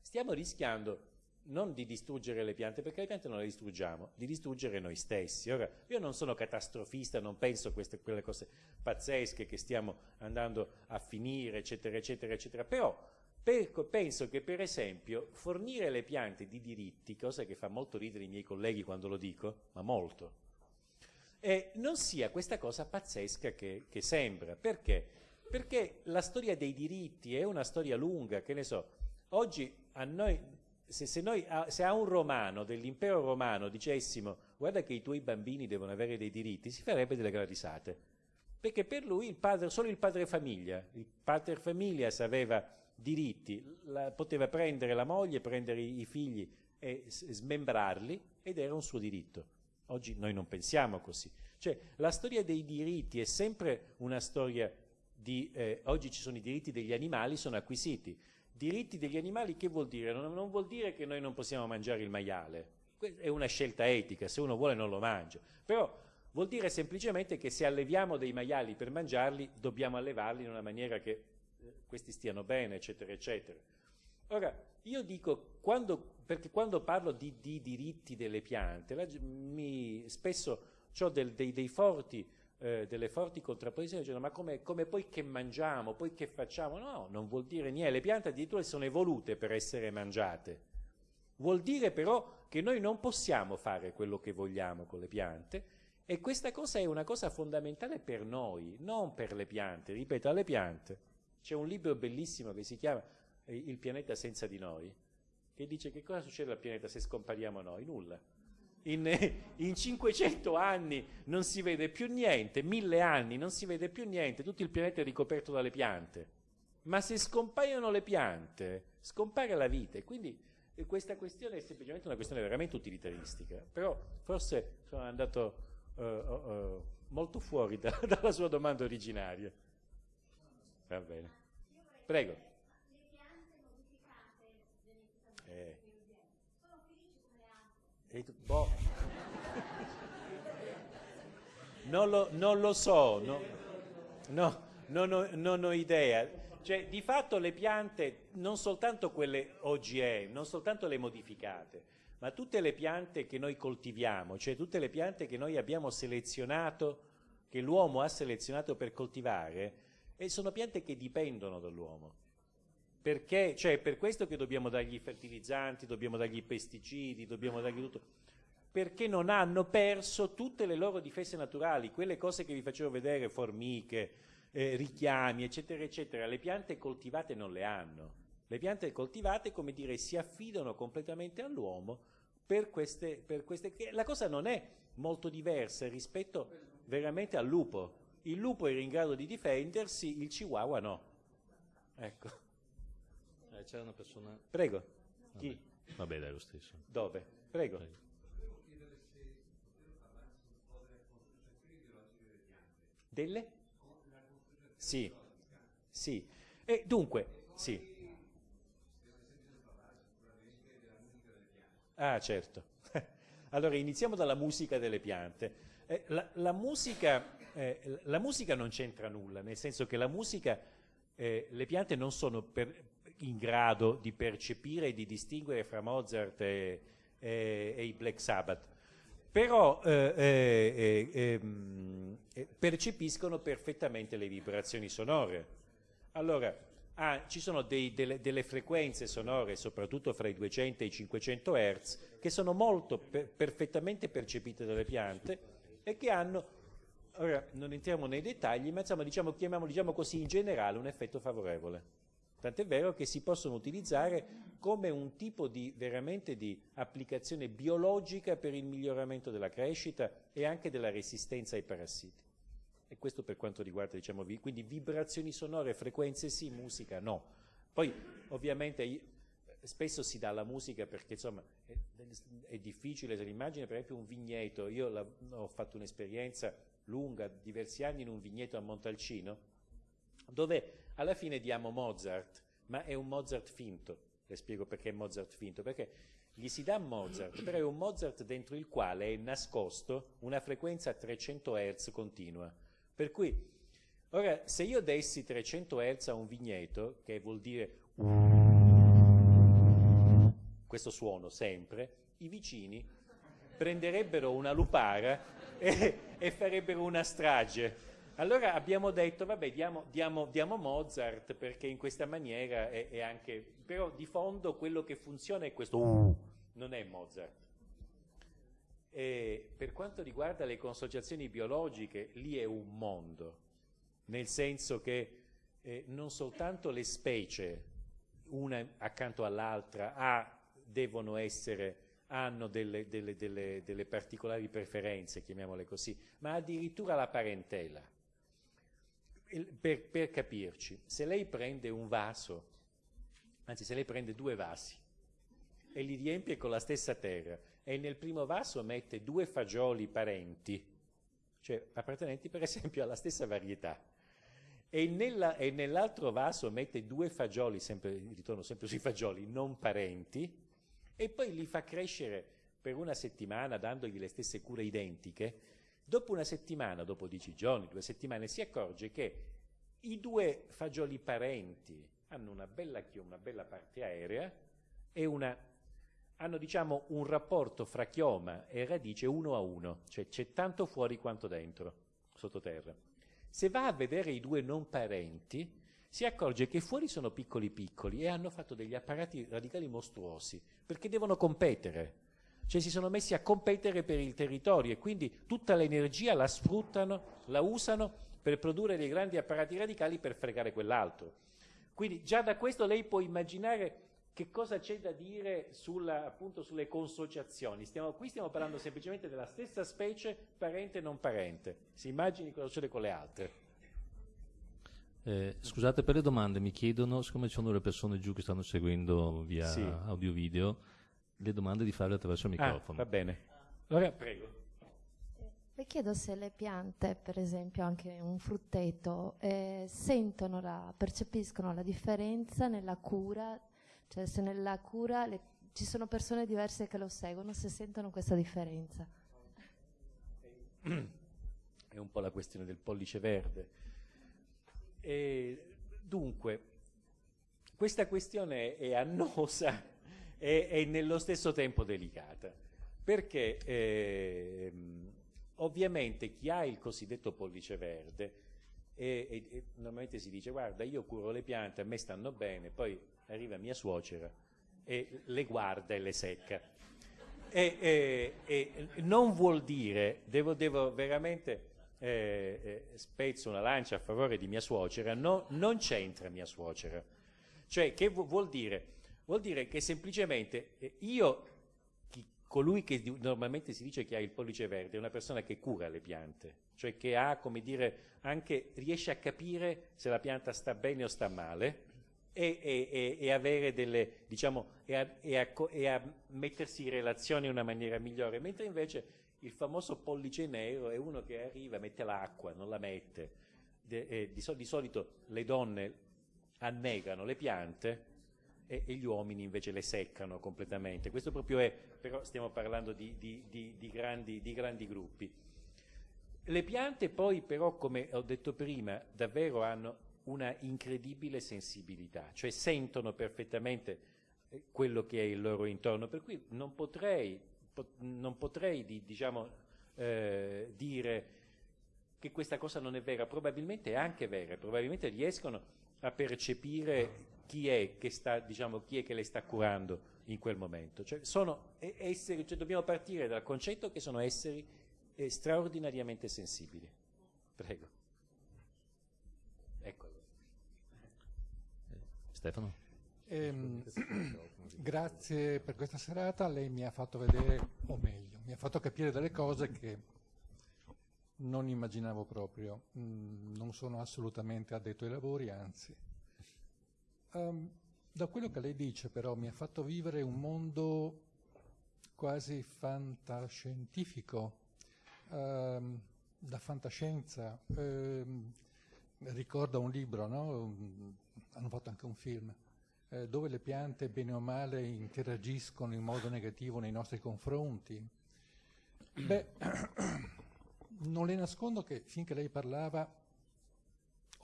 stiamo rischiando non di distruggere le piante, perché le piante non le distruggiamo, di distruggere noi stessi. Ora, io non sono catastrofista, non penso a queste, quelle cose pazzesche che stiamo andando a finire, eccetera, eccetera, eccetera, però per, penso che per esempio fornire le piante di diritti, cosa che fa molto ridere i miei colleghi quando lo dico, ma molto, eh, non sia questa cosa pazzesca che, che sembra. Perché? Perché la storia dei diritti è una storia lunga, che ne so, oggi a noi se, se, noi, se a un romano dell'impero romano dicessimo guarda che i tuoi bambini devono avere dei diritti, si farebbe delle gran risate. Perché per lui il padre, solo il padre famiglia, il pater familias aveva diritti, la, poteva prendere la moglie, prendere i, i figli e smembrarli ed era un suo diritto. Oggi noi non pensiamo così. Cioè la storia dei diritti è sempre una storia di... Eh, oggi ci sono i diritti degli animali, sono acquisiti. Diritti degli animali che vuol dire? Non, non, vuol dire che noi non possiamo mangiare il maiale, è una scelta etica, se uno vuole non lo mangia, però vuol dire semplicemente che se alleviamo dei maiali per mangiarli, dobbiamo allevarli in una maniera che eh, questi stiano bene, eccetera, eccetera. Ora, io dico, quando, perché quando parlo di, di diritti delle piante, la, mi, spesso ho dei, dei forti, eh, delle forti contrapposizioni, dicendo ma come, come, poi che mangiamo, poi che facciamo? No, non vuol dire niente, le piante addirittura sono evolute per essere mangiate. Vuol dire però che noi non possiamo fare quello che vogliamo con le piante e questa cosa è una cosa fondamentale per noi, non per le piante. Ripeto, alle piante. C'è un libro bellissimo che si chiama eh, Il pianeta senza di noi, che dice che cosa succede al pianeta se scompariamo noi? Nulla. In, [laughs] in, 500 anni non si vede più niente, mille anni non si vede più niente, tutto il pianeta è ricoperto dalle piante. Ma se scompaiono le piante, scompare la vita. E quindi questa questione è semplicemente una questione veramente utilitaristica. Però forse sono andato uh, uh, molto fuori da, [laughs] dalla sua domanda originaria. Va bene. Prego. Eh. Boh. non, lo, non, lo, so, no, no, non, ho, non ho idea. Cioè, di fatto le piante, non soltanto quelle OGM, non soltanto le modificate, ma tutte le piante che noi coltiviamo, cioè tutte le piante che noi abbiamo selezionato, che l'uomo ha selezionato per coltivare, e sono piante che dipendono dall'uomo. Perché, cioè, per questo che dobbiamo dargli i fertilizzanti, dobbiamo dargli i pesticidi, dobbiamo dargli tutto. Perché non hanno perso tutte le loro difese naturali, quelle cose che vi facevo vedere, formiche, eh, richiami, eccetera, eccetera. Le piante coltivate non le hanno. Le piante coltivate, come dire, si affidano completamente all'uomo per queste, per queste... La cosa non è molto diversa rispetto veramente al lupo. Il lupo era in grado di difendersi, il chihuahua no. Ecco. Eh, c'era una persona... Prego. Vabbè. Chi? Vabbè, dai, lo stesso. Dove? Prego. Prego. Delle? Sì, sì. E dunque, sì. Ah, certo. [laughs] allora, iniziamo dalla musica delle piante. Eh, la, la, musica, eh, la, musica, non c'entra nulla, nel senso che la musica, eh, le piante non sono per, in grado di percepire e di distinguere fra Mozart e, e, e i Black Sabbath però eh, eh, eh, ehm, percepiscono perfettamente le vibrazioni sonore. Allora, ah, ci sono dei, delle, delle, frequenze sonore, soprattutto fra i 200 e i 500 Hz, che sono molto per, perfettamente percepite dalle piante e che hanno, ora non entriamo nei dettagli, ma insomma diciamo, chiamiamolo diciamo così in generale un effetto favorevole. Tant'è vero che si possono utilizzare come un tipo di, veramente di applicazione biologica per il miglioramento della crescita e anche della resistenza ai parassiti. E questo per quanto riguarda, diciamo, quindi vibrazioni sonore, frequenze sì, musica no. Poi ovviamente spesso si dà la musica perché insomma è, è difficile, se l'immagine per esempio un vigneto, io la, ho fatto un'esperienza lunga, diversi anni in un vigneto a Montalcino, dove alla fine diamo Mozart, ma è un Mozart finto. Le spiego perché è Mozart finto, perché gli si dà Mozart, però è un Mozart dentro il quale è nascosto una frequenza a 300 Hz continua. Per cui, ora, se io dessi 300 Hz a un vigneto, che vuol dire questo suono sempre, i vicini prenderebbero una lupara e, e farebbero una strage allora abbiamo detto, vabbè, diamo, diamo, diamo Mozart perché in questa maniera è, è, anche... Però di fondo quello che funziona è questo, non è Mozart. E per quanto riguarda le consociazioni biologiche, lì è un mondo, nel senso che eh, non soltanto le specie, una accanto all'altra, ah, devono essere hanno delle, delle, delle, delle, particolari preferenze, chiamiamole così, ma addirittura la parentela per, per capirci, se lei prende un vaso, anzi se lei prende due vasi e li riempie con la stessa terra e nel primo vaso mette due fagioli parenti, cioè appartenenti per esempio alla stessa varietà, e, nella, e nell'altro vaso mette due fagioli, sempre, ritorno sempre sui fagioli, non parenti, e poi li fa crescere per una settimana dandogli le stesse cure identiche, dopo una settimana, dopo dieci giorni, due settimane, si accorge che i due fagioli parenti hanno una bella, una bella parte aerea e una, hanno diciamo un rapporto fra chioma e radice uno a uno, cioè c'è tanto fuori quanto dentro, sottoterra. Se va a vedere i due non parenti, si accorge che fuori sono piccoli piccoli e hanno fatto degli apparati radicali mostruosi, perché devono competere. Cioè si sono messi a competere per il territorio e quindi tutta l'energia la sfruttano, la usano per produrre dei grandi apparati radicali per fregare quell'altro. Quindi già da questo lei può immaginare che cosa c'è da dire sulla, appunto, sulle consociazioni. Stiamo, qui stiamo parlando semplicemente della stessa specie, parente e non parente. Si immagini cosa succede con le altre. Eh, scusate per le domande, mi chiedono, siccome ci sono delle persone giù che stanno seguendo via Sì. audio-video, le domande di farle attraverso il Ah, microfono. va bene. Allora, prego. Le chiedo se le piante, per esempio anche un frutteto, eh, sentono la, percepiscono la differenza nella cura, cioè se nella cura le- ci sono persone diverse che lo seguono, se sentono questa differenza. È un po' la questione del pollice verde. E, dunque, questa questione è annosa e è nello stesso tempo delicata, perché ehm, ovviamente chi ha il cosiddetto pollice verde e, e- e normalmente si dice guarda io curo le piante, a me stanno bene, poi arriva mia suocera e le guarda e le secca. E, e- e non vuol dire, devo, devo veramente eh, eh, spezzo una lancia a favore di mia suocera, no- non c'entra mia suocera. Cioè, che vu- vuol dire? Vuol dire che semplicemente eh, io, chi- colui che normalmente si dice che ha il pollice verde, è una persona che cura le piante, cioè che ha, come dire, anche riesce a capire se la pianta sta bene o sta male e, e- e- avere delle, diciamo, e a, e a e a mettersi in relazione in una maniera migliore, mentre invece il famoso pollice nero è uno che arriva, mette l'acqua, non la mette. De- e di, so- di solito le donne annegano le piante e, e gli uomini invece le seccano completamente. Questo proprio è, però stiamo parlando di, di- di- di grandi, di grandi gruppi. Le piante poi però, come ho detto prima, davvero hanno una incredibile sensibilità, cioè sentono perfettamente eh, quello che è il loro intorno, per cui non potrei, po- non potrei di- diciamo, eh, dire che questa cosa non è vera, probabilmente è anche vera, probabilmente riescono a percepire chi è che, sta, diciamo, chi è che le sta curando in quel momento. Cioè, sono esseri, cioè dobbiamo partire dal concetto che sono esseri eh, straordinariamente sensibili. Prego. Eccolo. Stefano? Ehm, [clears throat] grazie per questa serata, lei mi ha fatto vedere, o meglio, mi ha fatto capire delle cose che non immaginavo proprio. Mm, non sono assolutamente addetto ai lavori, anzi. Ehm, da quello che lei dice però mi ha fatto vivere un mondo quasi fantascientifico, ehm, da fantascienza. Ehm, ricorda un libro, no? Mm, hanno fatto anche un film, eh, dove le piante bene o male interagiscono in modo negativo nei nostri confronti. Beh, [clears throat] non le nascondo che finché lei parlava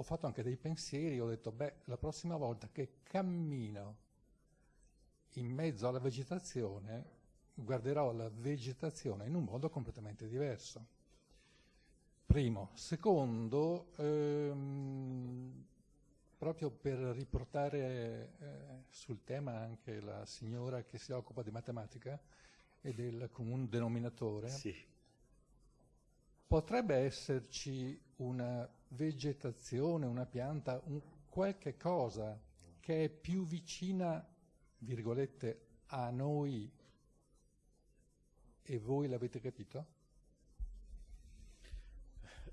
ho fatto anche dei pensieri, ho detto, beh, la prossima volta che cammino in mezzo alla vegetazione, guarderò la vegetazione in un modo completamente diverso. Primo. Secondo, ehm, proprio per riportare eh, sul tema anche la signora che si occupa di matematica e del comune denominatore, Sì. potrebbe esserci una vegetazione, una pianta, un qualche cosa che è più vicina, virgolette, a noi e voi l'avete capito?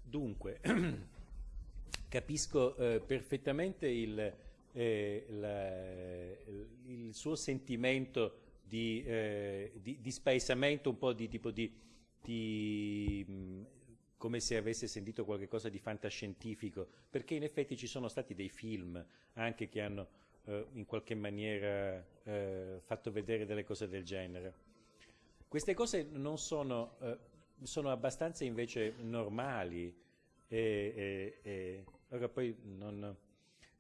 Dunque, [clears throat] capisco eh, perfettamente il, eh, la- il suo sentimento di, eh, di, di spaesamento, un po' di tipo di, di, mh, come se avesse sentito qualcosa di fantascientifico, perché in effetti ci sono stati dei film anche che hanno eh, in qualche maniera eh, fatto vedere delle cose del genere. queste cose non sono, eh, sono abbastanza invece normali. E, e, e, non,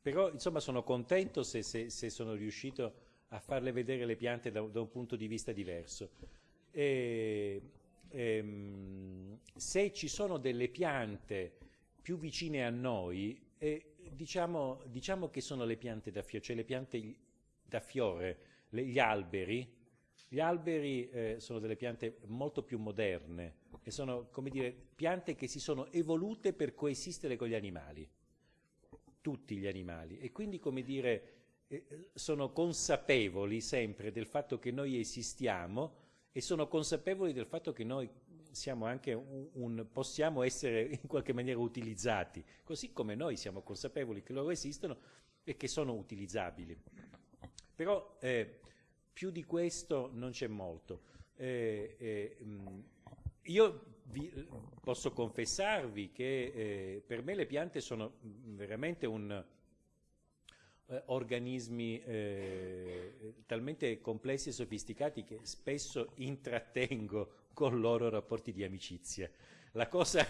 però insomma sono contento se, se, se, sono riuscito a farle vedere le piante da, da un punto di vista diverso. E, ehm, se ci sono delle piante più vicine a noi, eh, diciamo, diciamo, che sono le piante da fiore, cioè le piante da fiore, le, gli alberi. Gli alberi eh, sono delle piante molto più moderne e sono, come dire, piante che si sono evolute per coesistere con gli animali, tutti gli animali. E quindi, come dire, eh, sono consapevoli sempre del fatto che noi esistiamo e sono consapevoli del fatto che noi un, un, possiamo essere in qualche maniera utilizzati, così come noi siamo consapevoli che loro esistono e che sono utilizzabili. Però eh, più di questo non c'è molto. Eh, eh, io vi, posso confessarvi che eh, per me le piante sono veramente un, eh, organismi eh, talmente complessi e sofisticati che spesso intrattengo con loro rapporti di amicizia. La cosa,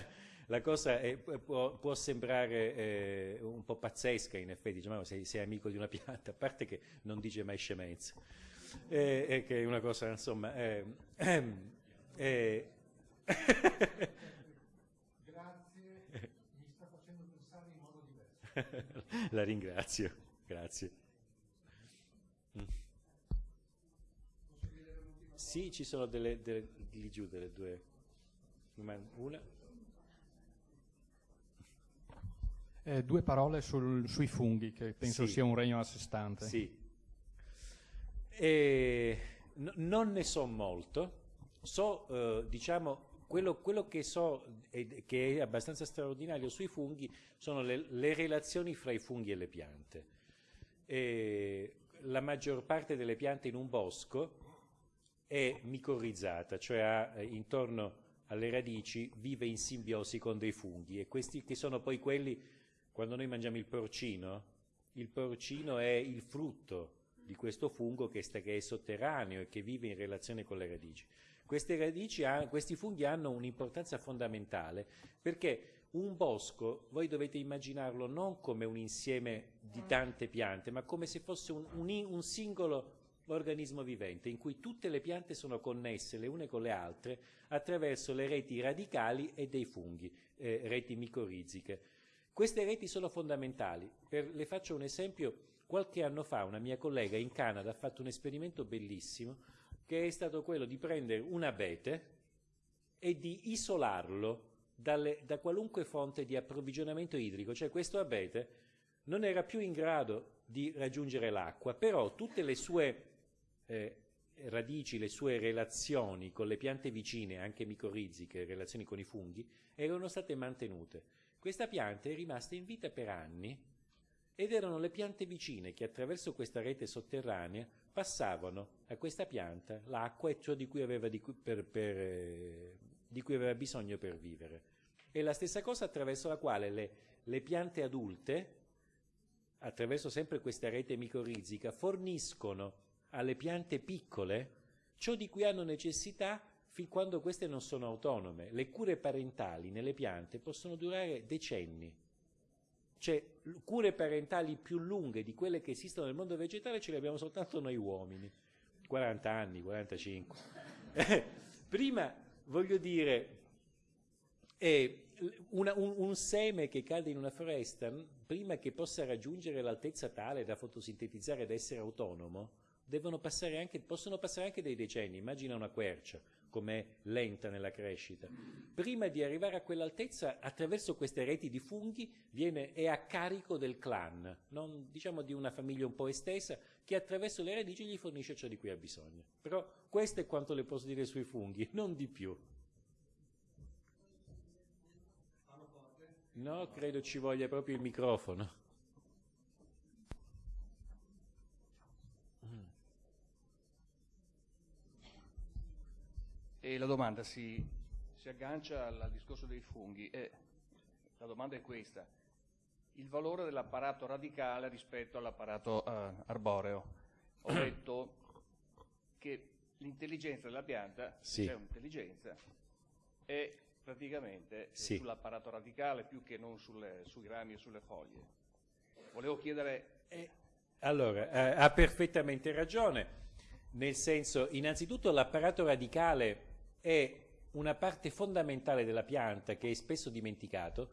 la cosa è, può, può, sembrare eh, un po' pazzesca in effetti, dice, ma sei, sei, amico di una pianta, a parte che non dice mai scemenza, eh, che è una cosa insomma... Eh, eh, Grazie, mi sta facendo pensare in modo diverso. [laughs] La ringrazio. Grazie. Mm. Sì, ci sono delle, delle, lì giù delle due. Una. Eh, due parole sul, sui funghi, che penso sì. sia un regno a sé stante. Sì. E, n- non ne so molto. So, eh, diciamo, quello, quello, che so e che è abbastanza straordinario sui funghi sono le, le relazioni fra i funghi e le piante eh, la maggior parte delle piante in un bosco è micorrizzata, cioè ha, eh, intorno alle radici vive in simbiosi con dei funghi e questi che sono poi quelli, quando noi mangiamo il porcino, il porcino è il frutto di questo fungo che, sta, che è sotterraneo e che vive in relazione con le radici. Radici questi funghi hanno un'importanza fondamentale perché un bosco, voi dovete immaginarlo non come un insieme di tante piante, ma come se fosse un, un, un singolo organismo vivente in cui tutte le piante sono connesse le une con le altre attraverso le reti radicali e dei funghi, eh, reti micorriziche. Queste reti sono fondamentali. Per, le faccio un esempio. Qualche anno fa una mia collega in Canada ha fatto un esperimento bellissimo che è stato quello di prendere un abete e di isolarlo dalle, da qualunque fonte di approvvigionamento idrico, cioè questo abete non era più in grado di raggiungere l'acqua, però tutte le sue eh, radici, le sue relazioni con le piante vicine, anche micorriziche, relazioni con i funghi, erano state mantenute. Questa pianta è rimasta in vita per anni ed erano le piante vicine che attraverso questa rete sotterranea passavano a questa pianta l'acqua e ciò di cui aveva, di cui, per, per, eh, di cui aveva bisogno per vivere. È la stessa cosa attraverso la quale le, le piante adulte, attraverso sempre questa rete micorrizica, forniscono alle piante piccole ciò di cui hanno necessità fin quando queste non sono autonome. Le cure parentali nelle piante possono durare decenni. Cioè, cure parentali più lunghe di quelle che esistono nel mondo vegetale ce le abbiamo soltanto noi uomini. 40 anni, 45. [laughs] Prima, voglio dire, è una, un, un, seme che cade in una foresta, prima che possa raggiungere l'altezza tale da fotosintetizzare ed essere autonomo, passare anche, possono passare anche dei decenni. Immagina una quercia, com'è lenta nella crescita. Prima di arrivare a quell'altezza, attraverso queste reti di funghi, viene, è a carico del clan, non, diciamo di una famiglia un po' estesa, che attraverso le radici gli fornisce ciò di cui ha bisogno. Però questo è quanto le posso dire sui funghi, [laughs] non di più. No, credo ci voglia proprio il microfono. E la domanda si, si aggancia al, al, discorso dei funghi. E la domanda è questa. Il valore dell'apparato radicale rispetto all'apparato uh, arboreo. Ho [clears throat] detto che l'intelligenza della pianta, Sì. c'è un'intelligenza, è praticamente Sì. sull'apparato radicale più che non sulle- sui rami e sulle foglie. Volevo chiedere, Allora, eh, ha perfettamente ragione, nel senso, innanzitutto l'apparato radicale è una parte fondamentale della pianta che è spesso dimenticato.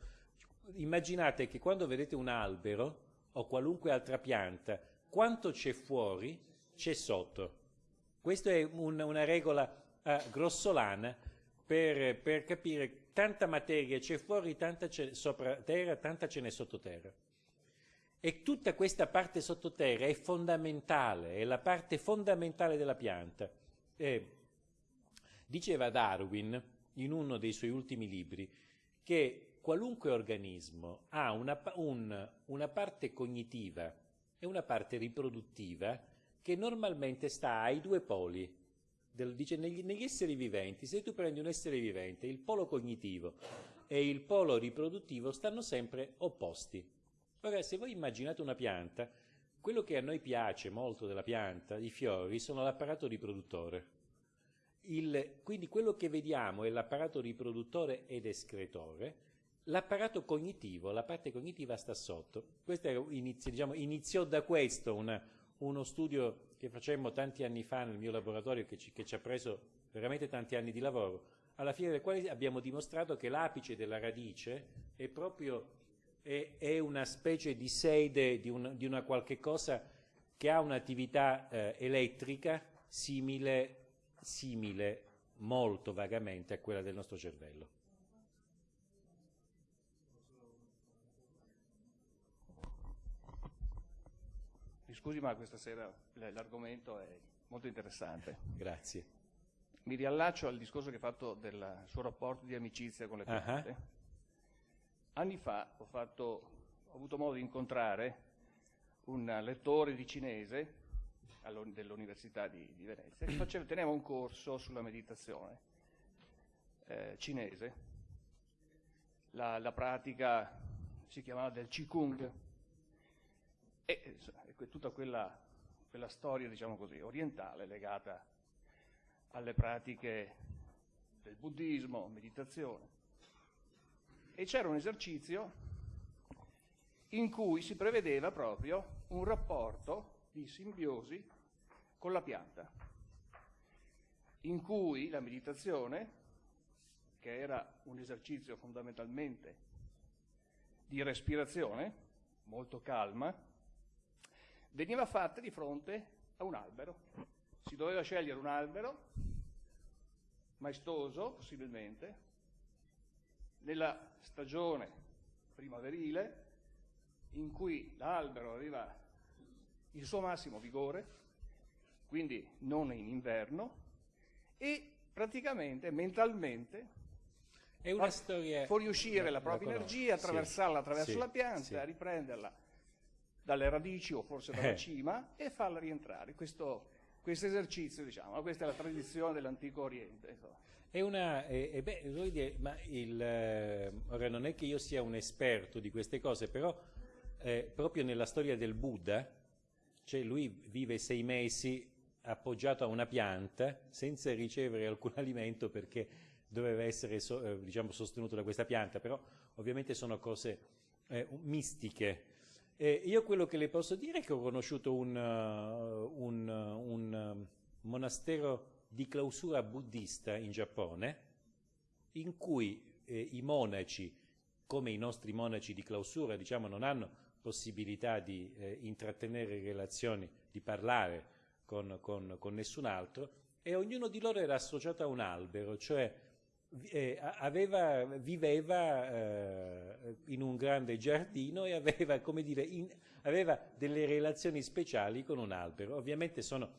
Immaginate che quando vedete un albero o qualunque altra pianta, quanto c'è fuori, c'è sotto. Questa è un- una regola eh, grossolana per, per capire tanta materia c'è fuori, tanta c'è sopra terra, tanta ce n'è sottoterra. E tutta questa parte sottoterra è fondamentale, è la parte fondamentale della pianta. Eh, diceva Darwin in uno dei suoi ultimi libri che qualunque organismo ha una, un- una parte cognitiva e una parte riproduttiva che normalmente sta ai due poli. Del- dice, negli, negli esseri viventi, se tu prendi un essere vivente, il polo cognitivo e il polo riproduttivo stanno sempre opposti. Ora, se voi immaginate una pianta, quello che a noi piace molto della pianta, i fiori, sono l'apparato riproduttore. Il- quindi quello che vediamo è l'apparato riproduttore ed escretore, l'apparato cognitivo, la parte cognitiva sta sotto. Inizio- diciamo, iniziò da questo una- uno studio che facemmo tanti anni fa nel mio laboratorio che ci, che ci ha preso veramente tanti anni di lavoro, alla fine del quale abbiamo dimostrato che l'apice della radice è proprio è, è una specie di sede di, un- di una qualche cosa che ha un'attività eh, elettrica simile, simile molto vagamente a quella del nostro cervello. mi scusi ma questa sera l'argomento è molto interessante. Grazie. Mi riallaccio al discorso che ha fatto del suo rapporto di amicizia con le piante. Anni fa ho, fatto- ho avuto modo di incontrare un lettore di cinese dell'Università di, di Venezia che faceva- teneva un corso sulla meditazione eh, cinese. La, la pratica si chiamava del Qigong e e tutta quella, quella storia, diciamo così, orientale legata alle pratiche del buddismo, meditazione. E c'era un esercizio in cui si prevedeva proprio un rapporto di simbiosi con la pianta, in cui la meditazione, che era un esercizio fondamentalmente di respirazione, molto calma, veniva fatta di fronte a un albero. Si doveva scegliere un albero, maestoso possibilmente, nella stagione primaverile in cui l'albero aveva il suo massimo vigore, quindi non in inverno, e praticamente mentalmente È una storia... fuoriuscire la propria energia, attraversarla attraverso sì, la pianta, sì. riprenderla dalle radici o forse dalla Eh. cima e farla rientrare. Questo, questo esercizio, diciamo, questa è la tradizione dell'antico Oriente. insomma. È una, eh, eh, beh, dire, ma il, eh, ora non è che io sia un esperto di queste cose, però eh, proprio nella storia del Buddha, cioè lui vive sei mesi appoggiato a una pianta senza ricevere alcun [laughs] alimento perché doveva essere so- eh, diciamo, sostenuto da questa pianta, però ovviamente sono cose eh, mistiche. Eh, io quello che le posso dire è che ho conosciuto un, uh, un, uh, un, monastero di clausura buddista in Giappone, in cui eh, i monaci, come i nostri monaci di clausura, diciamo, non hanno possibilità di eh, intrattenere relazioni, di parlare con, con- con nessun altro, e ognuno di loro era associato a un albero, cioè eh, aveva, viveva eh, in un grande giardino e aveva, dire, in- aveva delle relazioni speciali con un albero. Ovviamente sono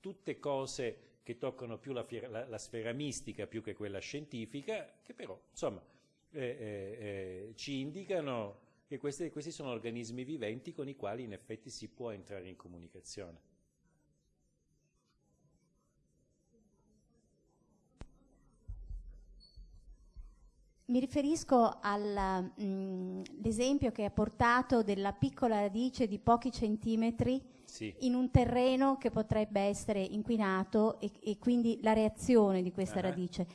tutte cose che toccano più la, la- la sfera mistica più che quella scientifica, che però insomma eh, eh, eh, ci indicano che questi, questi sono organismi viventi con i quali in effetti si può entrare in comunicazione. mi riferisco all'esempio che ha portato della piccola radice di pochi centimetri Sì. in un terreno che potrebbe essere inquinato e, e quindi la reazione di questa Ah. radice.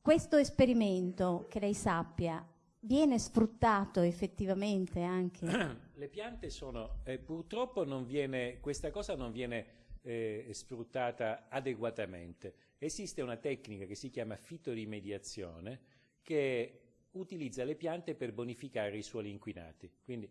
Questo esperimento, che lei sappia, viene sfruttato effettivamente anche? [clears throat] Le piante sono, eh, purtroppo viene, questa cosa non viene eh, sfruttata adeguatamente. Esiste una tecnica che si chiama fitorimediazione che utilizza le piante per bonificare i suoli inquinati, quindi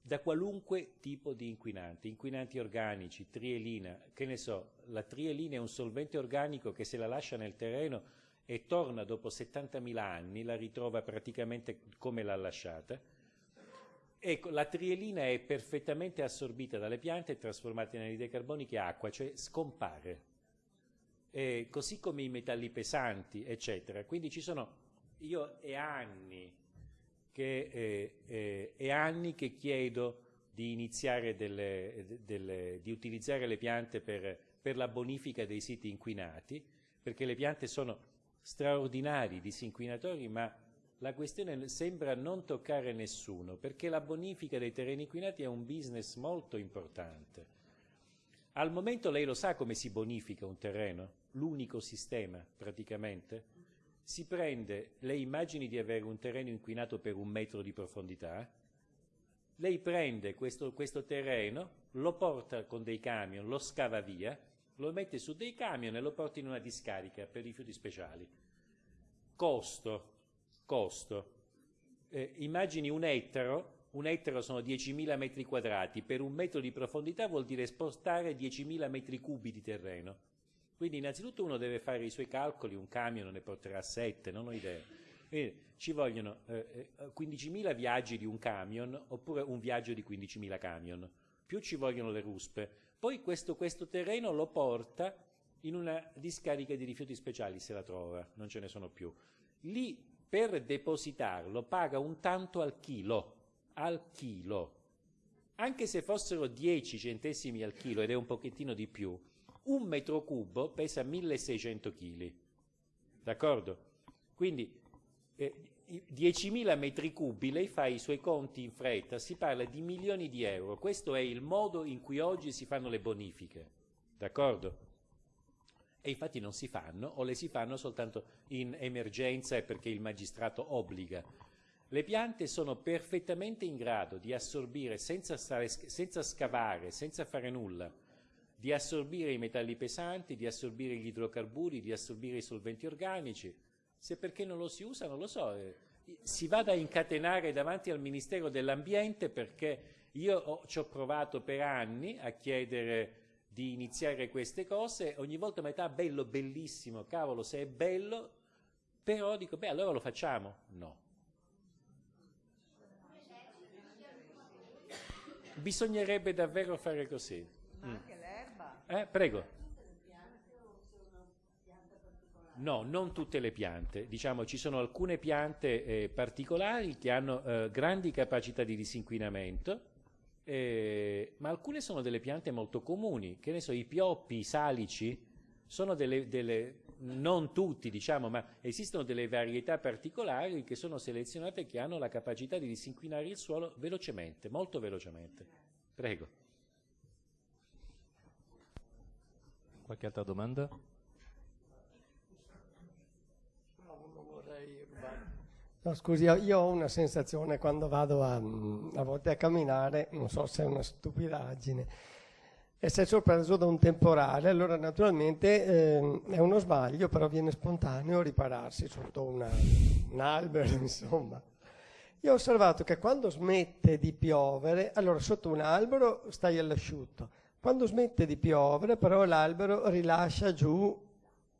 da qualunque tipo di inquinanti, inquinanti organici, trielina, che ne so, la trielina è un solvente organico che se la lascia nel terreno e torna dopo 70.000 anni, la ritrova praticamente come l'ha lasciata. Ecco, la trielina è perfettamente assorbita dalle piante e trasformata in anidride carbonica e acqua, cioè scompare. Eh, così come i metalli pesanti, eccetera. Quindi ci sono, io è anni che, eh, eh, è anni che chiedo di iniziare delle, delle- di utilizzare le piante per, per la bonifica dei siti inquinati, perché le piante sono straordinari disinquinatori, ma la questione sembra non toccare nessuno, perché la bonifica dei terreni inquinati è un business molto importante. Al momento lei lo sa come si bonifica un terreno? L'unico sistema, praticamente? Si prende, lei immagini di avere un terreno inquinato per un metro di profondità, lei prende questo, questo terreno, lo porta con dei camion, lo scava via, lo mette su dei camion e lo porta in una discarica per rifiuti speciali. Costo, costo. Eh, immagini un ettaro, un ettaro sono 10.000 metri quadrati, per un metro di profondità vuol dire spostare 10.000 metri cubi di terreno. Quindi innanzitutto uno deve fare i suoi calcoli, un camion ne porterà 7, non ho idea. Quindi ci vogliono eh, eh, 15.000 viaggi di un camion oppure un viaggio di 15.000 camion, più ci vogliono le ruspe. Poi questo, questo terreno lo porta in una discarica di rifiuti speciali, se la trova, non ce ne sono più. Lì per depositarlo paga un tanto al chilo, al chilo. Anche se fossero 10 centesimi al chilo, ed è un pochettino di più, un metro cubo pesa 1600 kg. D'accordo? Quindi eh, 10.000 metri cubi, lei fa i suoi conti in fretta, si parla di milioni di euro. Questo è il modo in cui oggi si fanno le bonifiche. D'accordo? E infatti non si fanno o le si fanno soltanto in emergenza e perché il magistrato obbliga. Le piante sono perfettamente in grado di assorbire senza, stare- senza scavare, senza fare nulla, di assorbire i metalli pesanti, di assorbire gli idrocarburi, di assorbire i solventi organici. Se perché non lo si usa, non lo so. eh, Si vada a incatenare davanti al Ministero dell'Ambiente perché io ho- ci ho provato per anni a chiedere di iniziare queste cose, ogni volta mi metà bello, bellissimo, cavolo, se è bello, però dico, beh, allora lo facciamo. No. Bisognerebbe davvero fare così. Ma Mm. anche l'erba. Eh, prego. No, non tutte le piante. Diciamo, ci sono alcune piante eh, particolari che hanno eh, grandi capacità di disinquinamento, eh, ma alcune sono delle piante molto comuni. Che ne so, i pioppi, i salici, sono delle, delle- non tutti, diciamo, ma esistono delle varietà particolari che sono selezionate che hanno la capacità di disinquinare il suolo velocemente, molto velocemente. Prego. Qualche altra domanda? No, non vorrei rubare. No, scusi, io- ho una sensazione quando vado a, a volte a camminare, non so se è una stupidaggine, essere sorpreso da un temporale, allora naturalmente ehm, è uno sbaglio, però viene spontaneo ripararsi sotto una- un albero, [laughs] insomma. Io ho osservato che quando smette di piovere, allora sotto un albero stai all'asciutto, quando smette di piovere però l'albero rilascia giù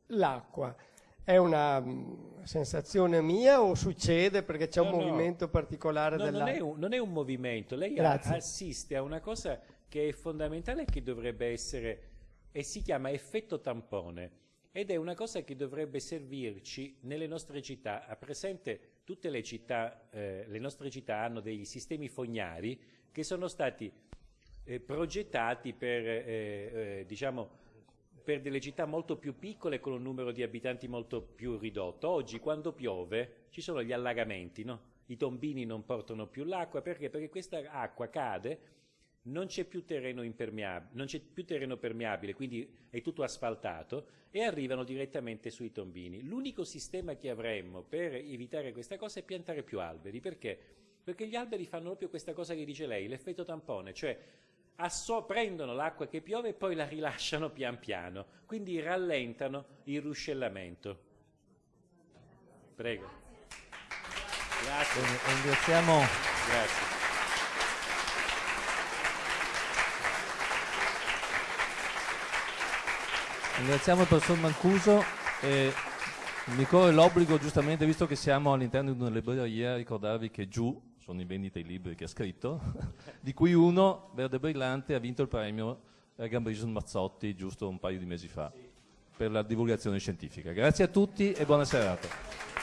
l'acqua. È una sensazione mia o succede perché c'è un No, no. movimento particolare No, non, è un, non è un movimento, lei a- Grazie. assiste a una cosa che è fondamentale e che dovrebbe essere, e si chiama effetto tampone, ed è una cosa che dovrebbe servirci nelle nostre città. Ha presente tutte le città, eh, le nostre città hanno dei sistemi fognari che sono stati eh, progettati per, eh, eh, diciamo, per delle città molto più piccole con un numero di abitanti molto più ridotto. Oggi quando piove ci sono gli allagamenti, no? i tombini non portano più l'acqua perché? Perché questa acqua cade non c'è più terreno non c'è più terreno permeabile, quindi è tutto asfaltato e arrivano direttamente sui tombini. L'unico sistema che avremmo per evitare questa cosa è piantare più alberi, perché? Perché gli alberi fanno proprio questa cosa che dice lei, l'effetto tampone, cioè prendono l'acqua che piove e poi la rilasciano pian piano, quindi rallentano il ruscellamento. Prego. Grazie. Ringraziamo. Grazie. Ringraziamo il professor Mancuso e mi corre l'obbligo, giustamente, visto che siamo all'interno di una libreria, ricordarvi che giù sono in vendita i libri che ha scritto, [laughs] di cui uno, Verde Brillante, ha vinto il premio Gambrizio Mazzotti giusto un paio di mesi fa per la divulgazione scientifica. Grazie a tutti e buona serata.